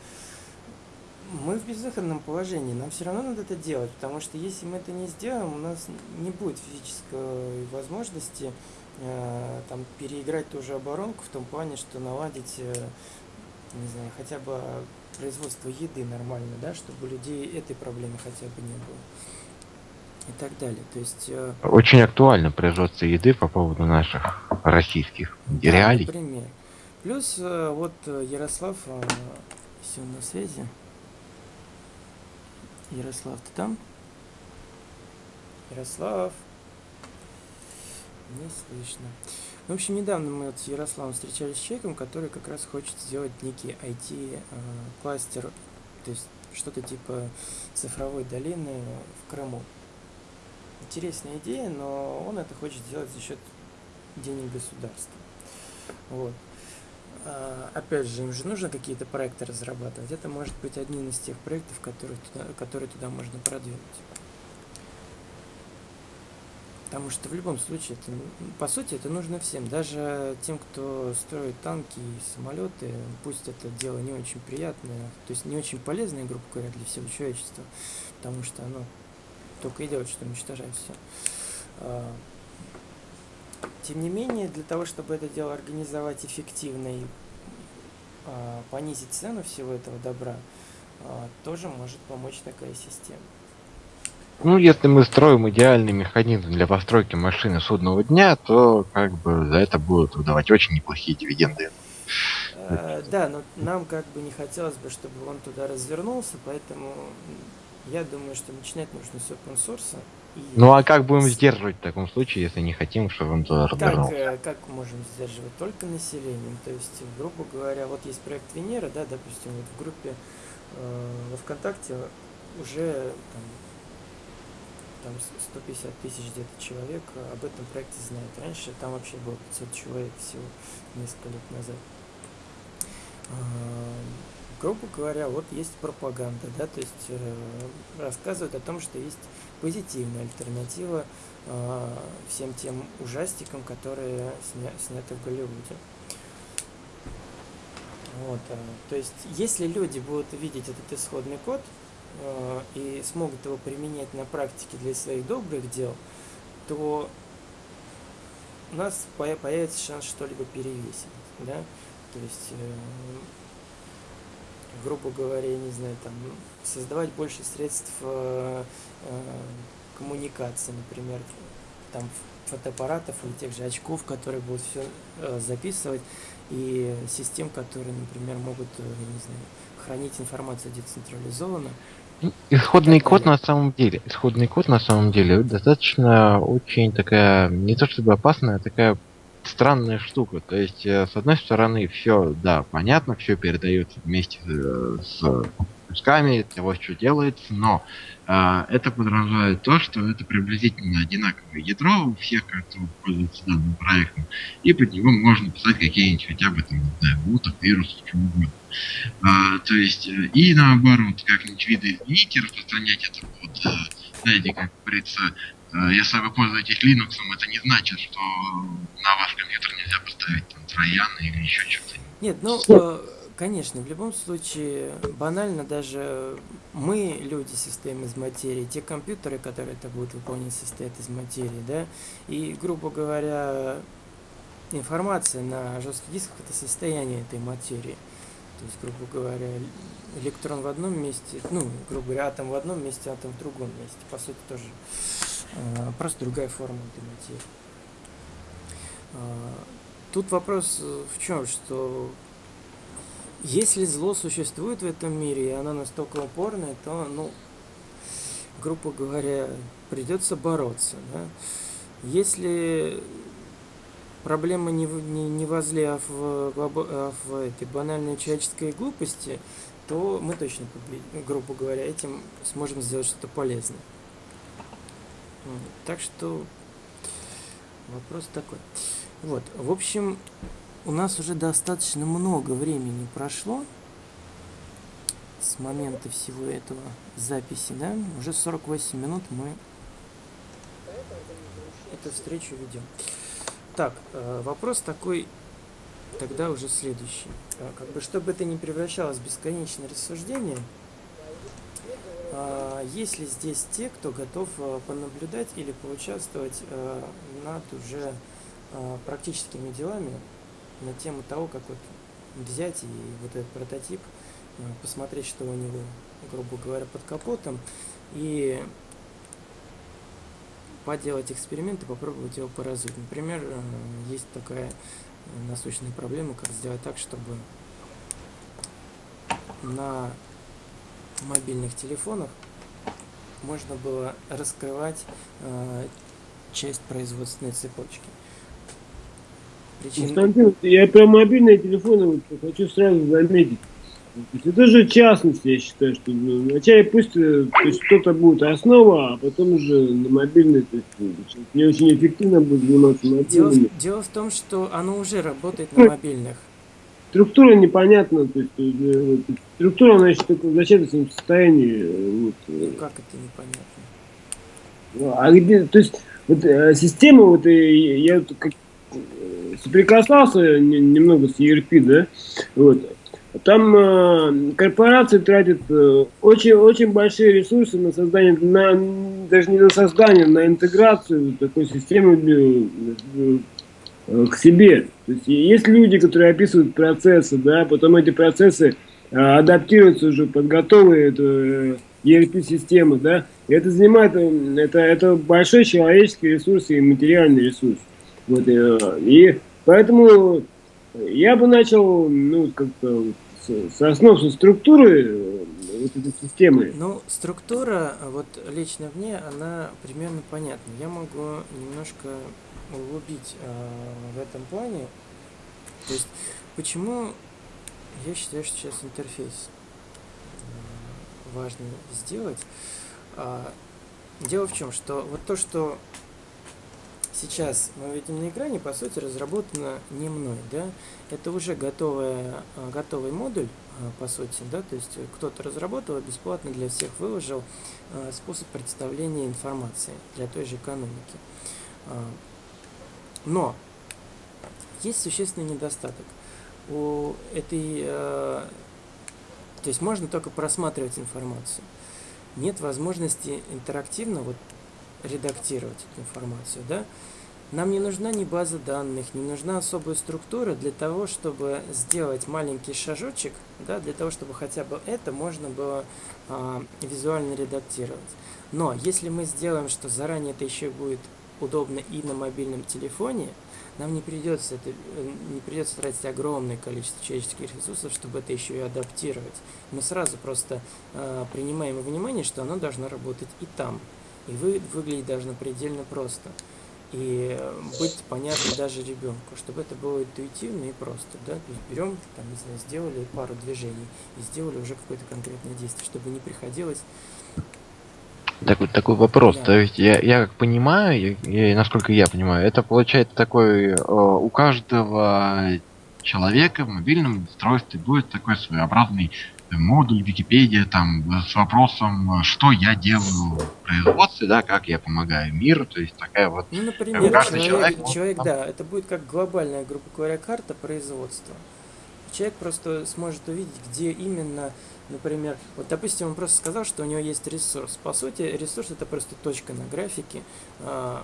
Speaker 1: мы в безвыходном положении, нам все равно надо это делать, потому что если мы это не сделаем, у нас не будет физической возможности э, там переиграть ту же оборонку в том плане, что наладить, э, не знаю, хотя бы производство еды нормально, да, чтобы у людей этой проблемы хотя бы не было. И так далее. То есть э,
Speaker 5: Очень актуально производство еды по поводу наших российских
Speaker 1: Да,
Speaker 5: реалий.
Speaker 1: Например. Плюс э, вот э, Ярослав, э, если он на связи. Ярослав, ты там? Ярослав. Не слышно. В общем, недавно мы вот с Ярославом встречались с человеком, который как раз хочет сделать некий IT-кластер, то есть что-то типа цифровой долины в Крыму. Интересная идея, но он это хочет сделать за счет денег государства. Вот. А, Опять же, им же нужно какие-то проекты разрабатывать. Это может быть один из тех проектов, которые туда, которые туда можно продвинуть. Потому что в любом случае, это, по сути, это нужно всем. Даже тем, кто строит танки и самолеты, пусть это дело не очень приятное, то есть не очень полезное, грубо говоря, для всего человечества, потому что оно только и делает, что уничтожает все. Тем не менее, для того, чтобы это дело организовать эффективно и а, понизить цену всего этого добра, а, тоже может помочь такая система.
Speaker 5: Ну, если мы строим идеальный механизм для постройки машины судного дня, то как бы за это будут выдавать очень неплохие дивиденды.
Speaker 1: Да, но нам как бы не хотелось бы, чтобы он туда развернулся, поэтому я думаю, что начинать нужно с open source. И...
Speaker 5: Ну а как будем сдерживать в таком случае, если не хотим, чтобы он туда развернулся?
Speaker 1: Как, э, как можем сдерживать? Только населением. То есть, грубо говоря, вот есть проект Венера, да, допустим, вот в группе э, во ВКонтакте уже там, там 150 тысяч где-то человек об этом проекте знает. Раньше там вообще было 500 человек всего несколько лет назад. Грубо говоря, вот есть пропаганда, да, то есть э, рассказывают о том, что есть позитивная альтернатива э, всем тем ужастикам, которые сня сняты в Голливуде. Вот, э, то есть, если люди будут видеть этот исходный код, Э, и смогут его применять на практике для своих добрых дел, то у нас появится шанс что-либо перевесить, да, то есть, э, грубо говоря, я не знаю, там, создавать больше средств э, коммуникации, например, там, фотоаппаратов или тех же очков, которые будут все записывать, и систем, которые, например, могут, я не знаю, хранить информацию децентрализованно,
Speaker 5: Исходный код на самом деле, исходный код на самом деле достаточно очень такая, не то чтобы опасная, а такая странная штука. То есть, э, с одной стороны, все, да, понятно, все передается вместе с кусками того, что делается, но э, это подразумевает то, что это приблизительно одинаковое ядро у всех, кто пользуется данным проектом, и под него можно писать какие-нибудь хотя бы там, не знаю, бутов, вирусов, чего угодно. А, то есть, э, и наоборот, как-нибудь виды изменить и распространять это под, э, знаете, как говорится, если вы пользуетесь Linux, это не значит, что на ваш компьютер нельзя поставить там трояны или еще что-то.
Speaker 1: Нет, ну, Конечно, в любом случае, банально даже мы, люди, состоим из материи, те компьютеры, которые это будут выполнять, состоят из материи, да, и, грубо говоря, информация на жестких дисках это состояние этой материи. То есть, грубо говоря, электрон в одном месте, ну, грубо говоря, атом в одном месте, атом в другом месте. По сути, тоже э, просто другая форма материи. Э, тут вопрос в чем, что если зло существует в этом мире, и оно настолько упорное, то, ну, грубо говоря, придется бороться. Да? Если проблема не, не, не возле, а в, а в этой банальной человеческой глупости, то мы точно, грубо говоря, этим сможем сделать что-то полезное. Так что вопрос такой. Вот, в общем, у нас уже достаточно много времени прошло с момента всего этого записи, да? Уже 48 минут мы эту встречу ведем. Так, э, вопрос такой, тогда уже следующий. Э, как бы, чтобы это не превращалось в бесконечное рассуждение, есть ли здесь те, кто готов понаблюдать или поучаствовать над уже практическими делами на тему того, как вот взять и вот этот прототип, э, посмотреть, что у него, грубо говоря, под капотом, и поделать эксперименты, попробовать его поразуть. Например, э, есть такая насущная проблема, как сделать так, чтобы на мобильных телефонах можно было раскрывать э, часть производственной цепочки.
Speaker 4: Причин... Константин, я про мобильные телефоны вот хочу сразу заметить. Это же частность, я считаю, что ну, вначале пусть э, то есть кто-то будет основа, а потом уже на мобильный, то есть не очень эффективно будет заниматься мобильными.
Speaker 1: Дело, дело в том, что оно уже работает на мобильных.
Speaker 4: Структура непонятна, то есть, э, вот, структура, еще только в зачаточном состоянии. Э, вот.
Speaker 1: Ну как это непонятно?
Speaker 4: Ну, а где, то есть вот э, система, вот э, я вот как, э, соприкасался немного с ERP, да, вот, там э, корпорации тратят э, очень, очень большие ресурсы на создание, на, даже не на создание, на интеграцию такой системы э, э, к себе. То есть есть люди, которые описывают процессы, да, потом эти процессы э, адаптируются уже под готовые это, ERP-системы, да, и это занимает, э, это, это большой человеческий ресурс и материальный ресурс. Вот, э, и поэтому я бы начал, ну, как-то с, основ, со структуры э, вот этой системы.
Speaker 1: Ну, структура, вот лично мне, она примерно понятна. Я могу немножко углубить э, в этом плане. То есть, почему я считаю, что сейчас интерфейс э, важно сделать. А, дело в чем, что вот то, что сейчас мы видим на экране, по сути, разработано не мной, да, это уже готовая, а, готовый модуль, а, по сути, да, то есть кто-то разработал бесплатно для всех выложил а, способ представления информации для той же экономики. Но есть существенный недостаток. У этой, то есть можно только просматривать информацию. Нет возможности интерактивно вот редактировать эту информацию, да, нам не нужна ни база данных, не нужна особая структура для того, чтобы сделать маленький шажочек, да, для того, чтобы хотя бы это можно было а, визуально редактировать. Но если мы сделаем, что заранее это еще будет удобно и на мобильном телефоне, нам не придется, это, не придется тратить огромное количество человеческих ресурсов, чтобы это еще и адаптировать. Мы сразу просто э, принимаем во внимание, что оно должно работать и там. И вы, выглядеть должно предельно просто. И быть понятно даже ребенку, чтобы это было интуитивно и просто. Да? То есть берем, там, не знаю, сделали пару движений и сделали уже какое-то конкретное действие, чтобы не приходилось
Speaker 5: такой, такой вопрос. Да. То есть я, я как понимаю, я, я, насколько я понимаю, это получается такой э, у каждого человека в мобильном устройстве будет такой своеобразный модуль Википедия там с вопросом, что я делаю в производстве, да, как я помогаю миру, то есть такая вот...
Speaker 1: Ну, например, каждый человек, человек, человек да, это будет как глобальная, грубо говоря, карта производства. Человек просто сможет увидеть, где именно, например, вот, допустим, он просто сказал, что у него есть ресурс. По сути, ресурс это просто точка на графике, э,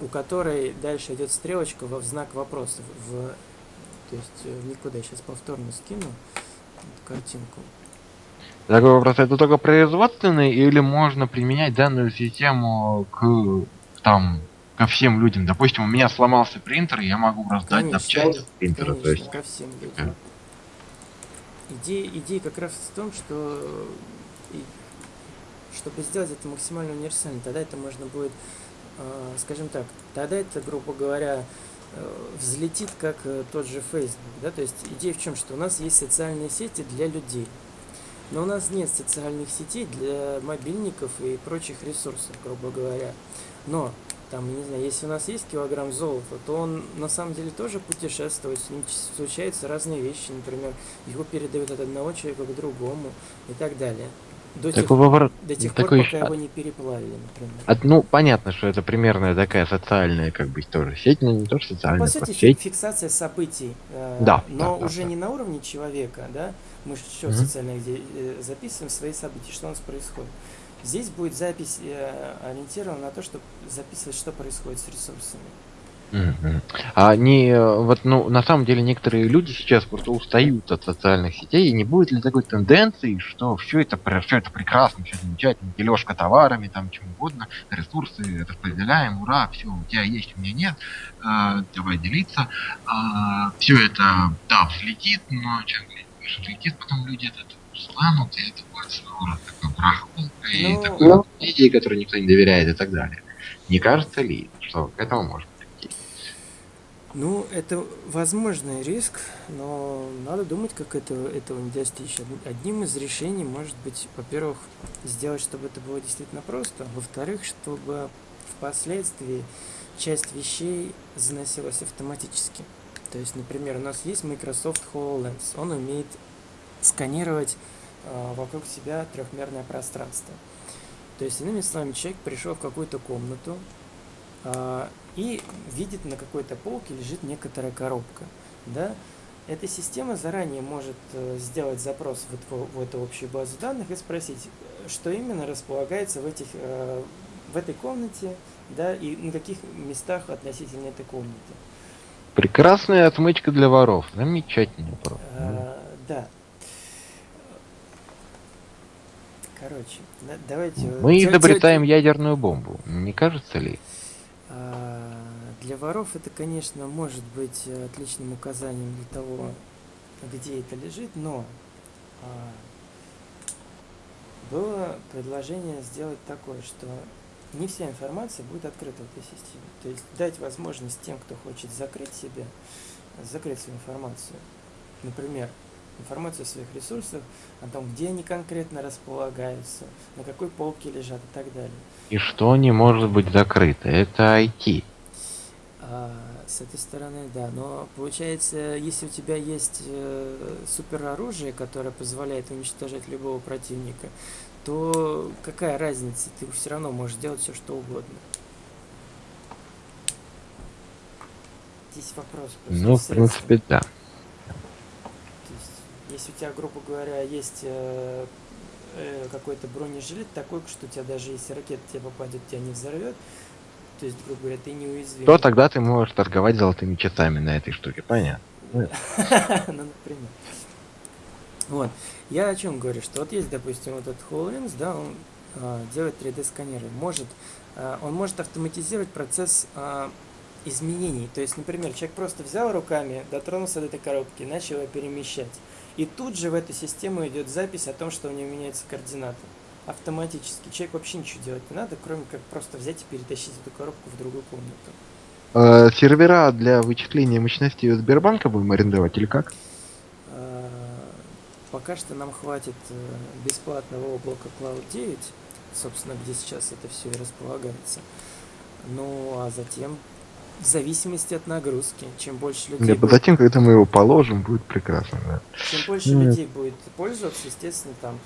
Speaker 1: у которой дальше идет стрелочка в знак вопроса. В, то есть э, никуда. Сейчас повторно скину картинку.
Speaker 5: Такой вопрос, это только производственный или можно применять данную систему к там ко всем людям? Допустим, у меня сломался принтер, я могу раздать конечно, запчасти принтера.
Speaker 1: Конечно, то есть... ко всем людям. Идея, идея как раз в том, что чтобы сделать это максимально универсально, тогда это можно будет, э, скажем так, тогда это, грубо говоря, э, взлетит как э, тот же Facebook, да, то есть идея в чем, что у нас есть социальные сети для людей, но у нас нет социальных сетей для мобильников и прочих ресурсов, грубо говоря. Но, там, не знаю, если у нас есть килограмм золота, то он на самом деле тоже путешествует, с ним случаются разные вещи, например, его передают от одного человека к другому и так далее. До тех,
Speaker 5: вовор...
Speaker 1: до тех такой... пор, пока его не переплавили, например.
Speaker 5: От, ну, понятно, что это примерно такая социальная, как бы, тоже сеть, но не то, что социальная.
Speaker 1: Ну, по сути, сеть. фиксация событий. Э,
Speaker 5: да.
Speaker 1: Но
Speaker 5: да,
Speaker 1: уже
Speaker 5: да,
Speaker 1: не на уровне человека, да, мы же что mm-hmm. социально где э, записываем свои события, что у нас происходит. Здесь будет запись э, ориентирована на то, чтобы записывать, что происходит с ресурсами.
Speaker 5: А не вот ну на самом деле некоторые люди сейчас просто устают от социальных сетей и не будет ли такой тенденции, что все это все это прекрасно, все замечательно, дележка товарами, там чем угодно, ресурсы распределяем, ура, все у тебя есть, у меня нет, э, давай делиться, э, все это да взлетит, но чем взлетит, потом люди это станут, и это будет рода такой брахпул, и ну, такой ну... идеи, которые никто не доверяет и так далее. Не кажется ли, что к этому может прийти?
Speaker 1: Ну, это возможный риск, но надо думать, как это, этого не достичь. Одним из решений может быть, во-первых, сделать, чтобы это было действительно просто, во-вторых, чтобы впоследствии часть вещей заносилась автоматически. То есть, например, у нас есть Microsoft HoloLens. Он умеет сканировать э, вокруг себя трехмерное пространство. То есть, иными словами, человек пришел в какую-то комнату, а, и видит на какой-то полке лежит некоторая коробка, да, эта система заранее может э, сделать запрос в эту, в эту общую базу данных и спросить, что именно располагается в, этих, э, в этой комнате, да, и на каких местах относительно этой комнаты.
Speaker 5: Прекрасная отмычка для воров. Замечательный вопрос.
Speaker 1: А, да. Короче, да- давайте... э,
Speaker 5: Мы
Speaker 1: тё-
Speaker 5: изобретаем
Speaker 1: тё-
Speaker 5: ядерную бомбу. Не кажется ли?
Speaker 1: А, Для воров это, конечно, может быть э, отличным указанием для того, где это лежит, но а, было предложение сделать такое, что не вся информация будет открыта в этой системе. То есть дать возможность тем, кто хочет закрыть себя, закрыть свою информацию. Например, информацию о своих ресурсах, о том, где они конкретно располагаются, на какой полке лежат и так далее.
Speaker 5: И что не может быть закрыто? Это IT.
Speaker 1: А, с этой стороны, да. Но получается, если у тебя есть э, супероружие, которое позволяет уничтожать любого противника, то какая разница? Ты все равно можешь делать все, что угодно. Здесь вопрос.
Speaker 5: Ну, в принципе, да.
Speaker 1: Если у тебя, грубо говоря, есть э, э, какой-то бронежилет такой, что у тебя даже если ракета тебе попадет, тебя не взорвет, то есть, грубо говоря, ты неуязвим.
Speaker 5: То тогда ты можешь торговать золотыми часами на этой штуке, понятно.
Speaker 1: Ну, например. Вот. Я о чем говорю, что вот есть, допустим, вот этот HoloLens, да, он а, делает 3D-сканеры. Может, а, он может автоматизировать процесс а, изменений. То есть, например, человек просто взял руками, дотронулся до этой коробки, начал ее перемещать. И тут же в эту систему идет запись о том, что у него меняются координаты. Автоматически. Человек вообще ничего делать не надо, кроме как просто взять и перетащить эту коробку в другую комнату.
Speaker 5: Э, сервера для вычисления мощностей у Сбербанка будем арендовать или как?
Speaker 1: А, Пока что нам хватит э, бесплатного облака Cloud 9, собственно, где сейчас это все и располагается. Ну, а затем, в зависимости от нагрузки, чем больше людей,
Speaker 5: Нет,
Speaker 1: будет,
Speaker 5: затем, когда мы его положим, будет прекрасно. Да.
Speaker 1: чем больше
Speaker 5: Ну,
Speaker 1: людей будет пользоваться, естественно, там,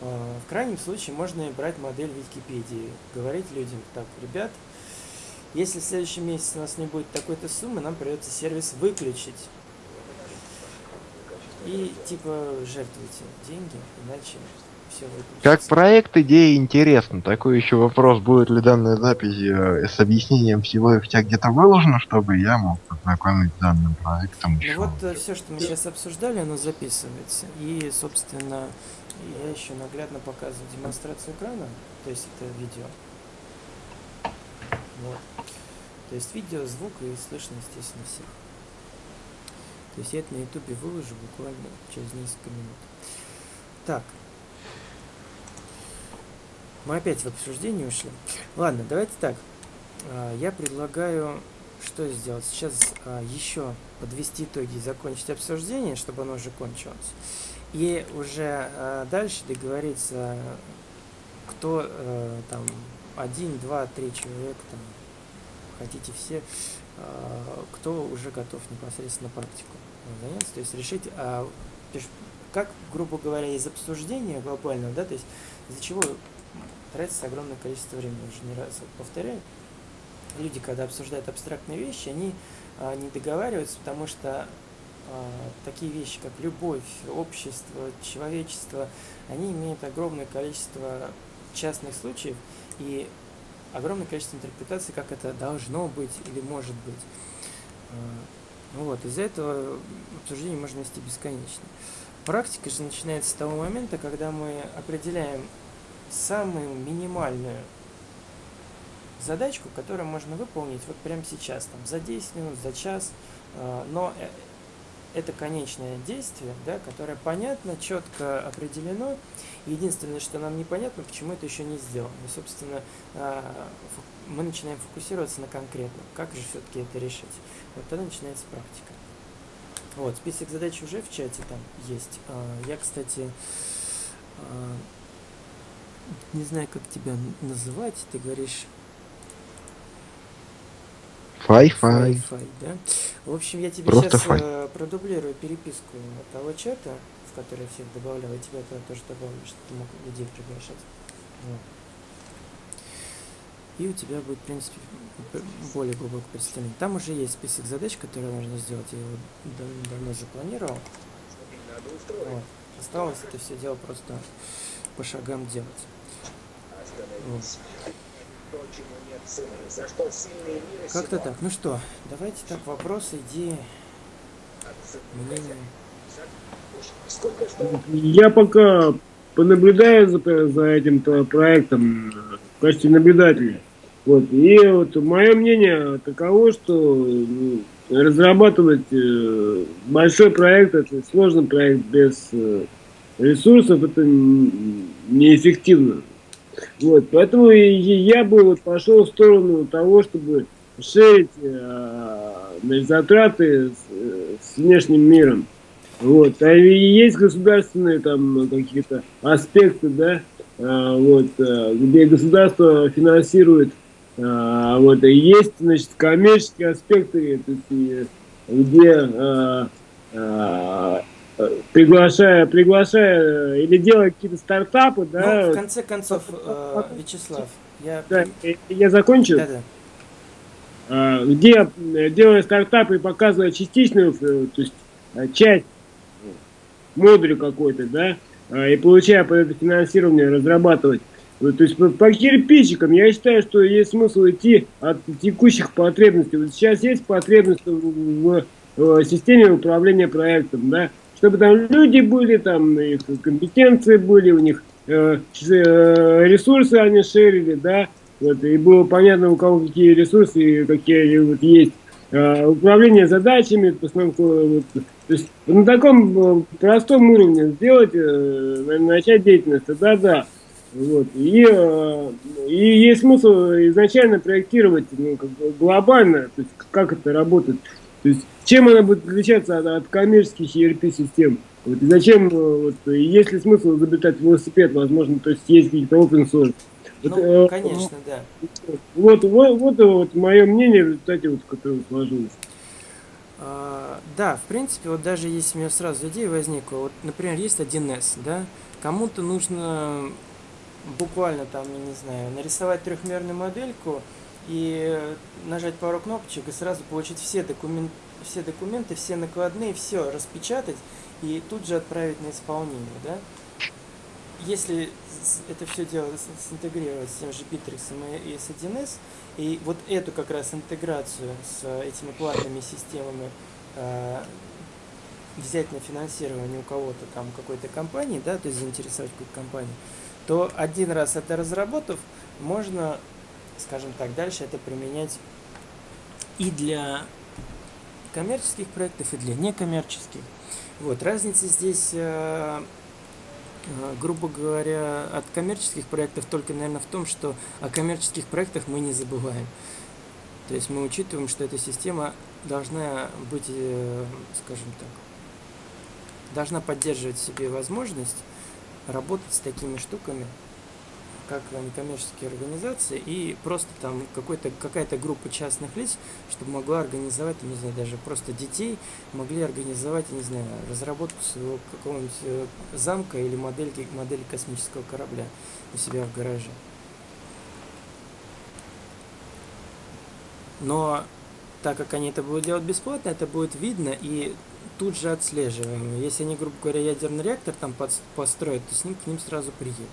Speaker 1: э, в крайнем случае можно и брать модель Википедии, говорить людям, так, ребят, если в следующем месяце у нас не будет такой-то суммы, нам придется сервис выключить. И типа жертвуйте деньги, иначе.
Speaker 5: Как проект идея интересна. Такой еще вопрос, будет ли данная запись э, с объяснением всего и вся где-то выложена, чтобы я мог познакомить с данным проектом
Speaker 1: Ну
Speaker 5: еще.
Speaker 1: вот все, что мы сейчас обсуждали, оно записывается. И, собственно, я еще наглядно показываю демонстрацию экрана, то есть это видео. Вот. То есть видео, звук и слышно, естественно, всех. То есть я это на ютубе выложу буквально через несколько минут. Так. Мы опять в обсуждение ушли. Ладно, давайте так. А, Я предлагаю что сделать? Сейчас а, еще подвести итоги и закончить обсуждение, чтобы оно уже кончилось. И уже а, дальше договориться, кто э, там один, два, три человека, там, хотите все, кто уже готов непосредственно практику заняться, то есть решить, как, грубо говоря, из обсуждения глобального, да, то есть из-за чего тратится огромное количество времени, уже не раз повторяю, люди, когда обсуждают абстрактные вещи, они а, не договариваются, потому что а, такие вещи, как любовь, общество, человечество, они имеют огромное количество частных случаев и огромное количество интерпретаций, как это должно быть или может быть. А, ну Вот, из-за этого обсуждение можно вести бесконечно. Практика же начинается с того момента, когда мы определяем самую минимальную задачку, которую можно выполнить вот прямо сейчас, там, за 10 минут, за час, э, но э, это конечное действие, да, которое понятно, четко определено. Единственное, что нам непонятно, почему это еще не сделано. И, собственно, фу- мы начинаем фокусироваться на конкретном, как же все-таки это решить. Вот тогда начинается практика. Вот, список задач уже в чате там есть. А, Я, кстати, а, не знаю, как тебя называть, ты говоришь
Speaker 5: Фай-фай.
Speaker 1: Да? В общем, я тебе
Speaker 5: Просто
Speaker 1: сейчас
Speaker 5: фай.
Speaker 1: продублирую переписку того чата, в который я всех добавлял, и тебя туда тоже добавлю, чтобы ты мог людей приглашать. Вот. и у тебя будет, в принципе, более глубокое представление. Там уже есть список задач, которые нужно сделать, я его дав- давно уже планировал. Вот. Осталось это все дело просто по шагам делать. Как-то так. Ну что, давайте так, вопросы, идеи, мнения.
Speaker 4: Я пока понаблюдаю за, за этим то проектом э, в качестве наблюдателя. Вот. И вот мое мнение таково, что ну, разрабатывать э, большой проект, это сложный проект без э, ресурсов, это неэффективно. Вот. Поэтому я бы вот пошел в сторону того, чтобы шерить э, затраты с, э, с внешним миром. Вот. А есть государственные там какие-то аспекты, да, а, вот, а, где государство финансирует, а, вот, и есть, значит, коммерческие аспекты, то есть, где приглашая, приглашая или делая какие-то стартапы, да,
Speaker 1: Ну, в конце концов, э, Вячеслав, я...
Speaker 4: да, я закончу,
Speaker 1: Да-да.
Speaker 4: а, где э, делая стартапы и показывая частичную, э, то есть э, часть модуль какой-то, да, а, и получая под это финансирование разрабатывать. То есть по, кирпичикам я считаю, что есть смысл идти от текущих потребностей. Вот сейчас есть потребность в, в системе управления проектом, да, чтобы там люди были, там их компетенции были, у них э, э, ресурсы они шерили, да, вот, и было понятно, у кого какие ресурсы и какие вот есть. Э, управление задачами, постановку, вот, то есть на таком э, простом уровне сделать, э, на- начать деятельность, да-да. Вот. И, э, и есть смысл изначально проектировать ну, как глобально, то есть как это работает. То есть чем она будет отличаться от, от коммерческих ERP-систем. Вот, и зачем, э, вот, есть ли смысл изобретать велосипед, возможно, то есть есть какие-то open source. Вот,
Speaker 1: Ну,
Speaker 4: э,
Speaker 1: конечно, да.
Speaker 4: Вот, вот, вот, вот мое мнение в результате, вот, которое сложилось.
Speaker 1: А, Да, в принципе, вот даже если у меня сразу идея возникла, вот, например, есть 1С, да, кому-то нужно буквально там, я не знаю, нарисовать трехмерную модельку и нажать пару кнопочек и сразу получить все, докумен... все документы, все накладные, все распечатать и тут же отправить на исполнение, да. Если это все дело синтегрировать с тем же Bittrex и с 1С, и вот эту как раз интеграцию с э, этими платными системами э, взять на финансирование у кого-то там какой-то компании, да, то есть заинтересовать какую-то компанию, то один раз это разработав, можно, скажем так, дальше это применять и для коммерческих проектов, и для некоммерческих. Вот, разница здесь, э, э, грубо говоря, от коммерческих проектов только, наверное, в том, что о коммерческих проектах мы не забываем. То есть мы учитываем, что эта система должна быть, э, скажем так, должна поддерживать в себе возможность работать с такими штуками, как некоммерческие организации, и просто там какая-то группа частных лиц, чтобы могла организовать, не знаю, даже просто детей, могли организовать, не знаю, разработку своего какого-нибудь э, замка или модельки, модели космического корабля у себя в гараже. Но так как они это будут делать бесплатно, это будет видно и тут же отслеживаемо. Если они, грубо говоря, ядерный реактор там подс- построят, то с ним к ним сразу приедут.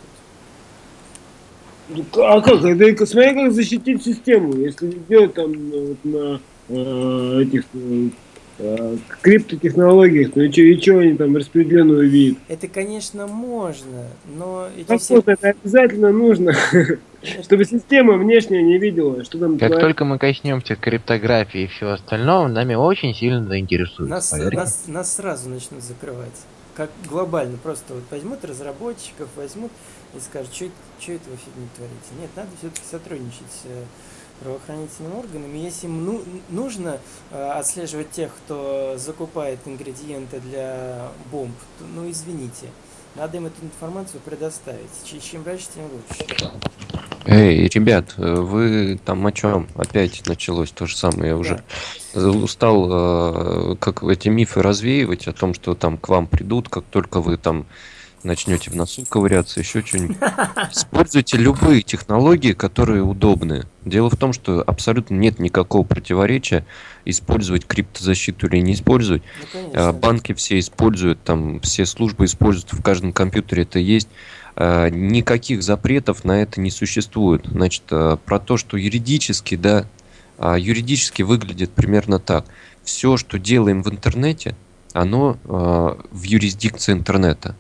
Speaker 4: Ну, А как? Это смотри, как защитить систему. Если делать там э, вот на э, этих э, э, криптотехнологиях, ну и что, и чё они там распределенную видят?
Speaker 1: Это, конечно, можно, но эти
Speaker 4: Как
Speaker 1: все...
Speaker 4: это обязательно нужно, чтобы система внешняя не видела, что там
Speaker 5: Как только мы коснемся криптографии и всего остального, нами очень сильно заинтересуют.
Speaker 1: Нас, нас, нас сразу начнут закрывать. Как глобально. Просто вот возьмут разработчиков, возьмут и скажут, что это вы фигню творите. Нет, надо все-таки сотрудничать с э, правоохранительными органами. Если им ну- нужно э, отслеживать тех, кто закупает ингредиенты для бомб, то, ну извините. Надо им эту информацию предоставить. Чем раньше, тем лучше.
Speaker 6: Эй, ребят, э, вы там о чем? Опять началось то же самое, я уже устал, э, как эти мифы развеивать о том, что там к вам придут, как только вы там начнете в носу ковыряться, еще что-нибудь. Используйте любые технологии, которые удобны. Дело в том, что абсолютно нет никакого противоречия использовать криптозащиту или не использовать.
Speaker 1: Ну,
Speaker 6: А,
Speaker 1: конечно.
Speaker 6: Банки все используют, там все службы используют, в каждом компьютере это есть. А, Никаких запретов на это не существует. Значит, а, про то, что юридически, да, юридически выглядит примерно так. Все, что делаем в интернете, оно в юрисдикции интернета.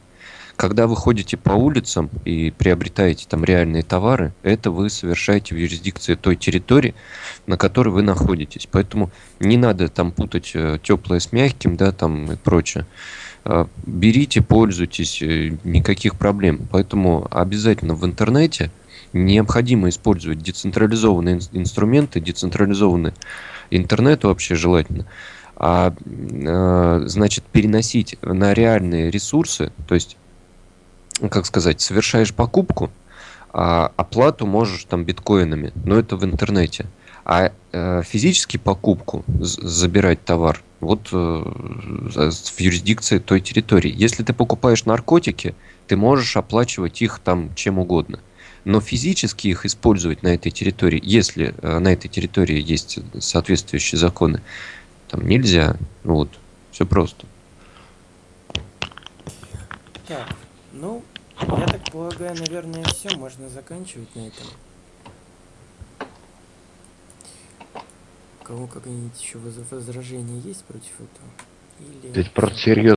Speaker 6: Когда вы ходите по улицам и приобретаете там реальные товары, это вы совершаете в юрисдикции той территории, на которой вы находитесь. Поэтому не надо там путать теплое с мягким, да, там и прочее. А, Берите, пользуйтесь, э, никаких проблем. Поэтому обязательно в интернете необходимо использовать децентрализованные ин- инструменты, децентрализованный интернет вообще желательно, а э, значит переносить на реальные ресурсы, то есть, как сказать, совершаешь покупку, а оплату можешь там биткоинами, но это в интернете. А э, физически покупку, забирать товар, вот э, в юрисдикции той территории. Если ты покупаешь наркотики, ты можешь оплачивать их там чем угодно. Но физически их использовать на этой территории, если э, на этой территории есть соответствующие законы, там нельзя. Вот, все просто.
Speaker 1: Так, ну, я так полагаю, наверное, все, можно заканчивать на этом. У кого какие-нибудь еще воз- возражения есть против этого? Или...
Speaker 5: Здесь просто серьезно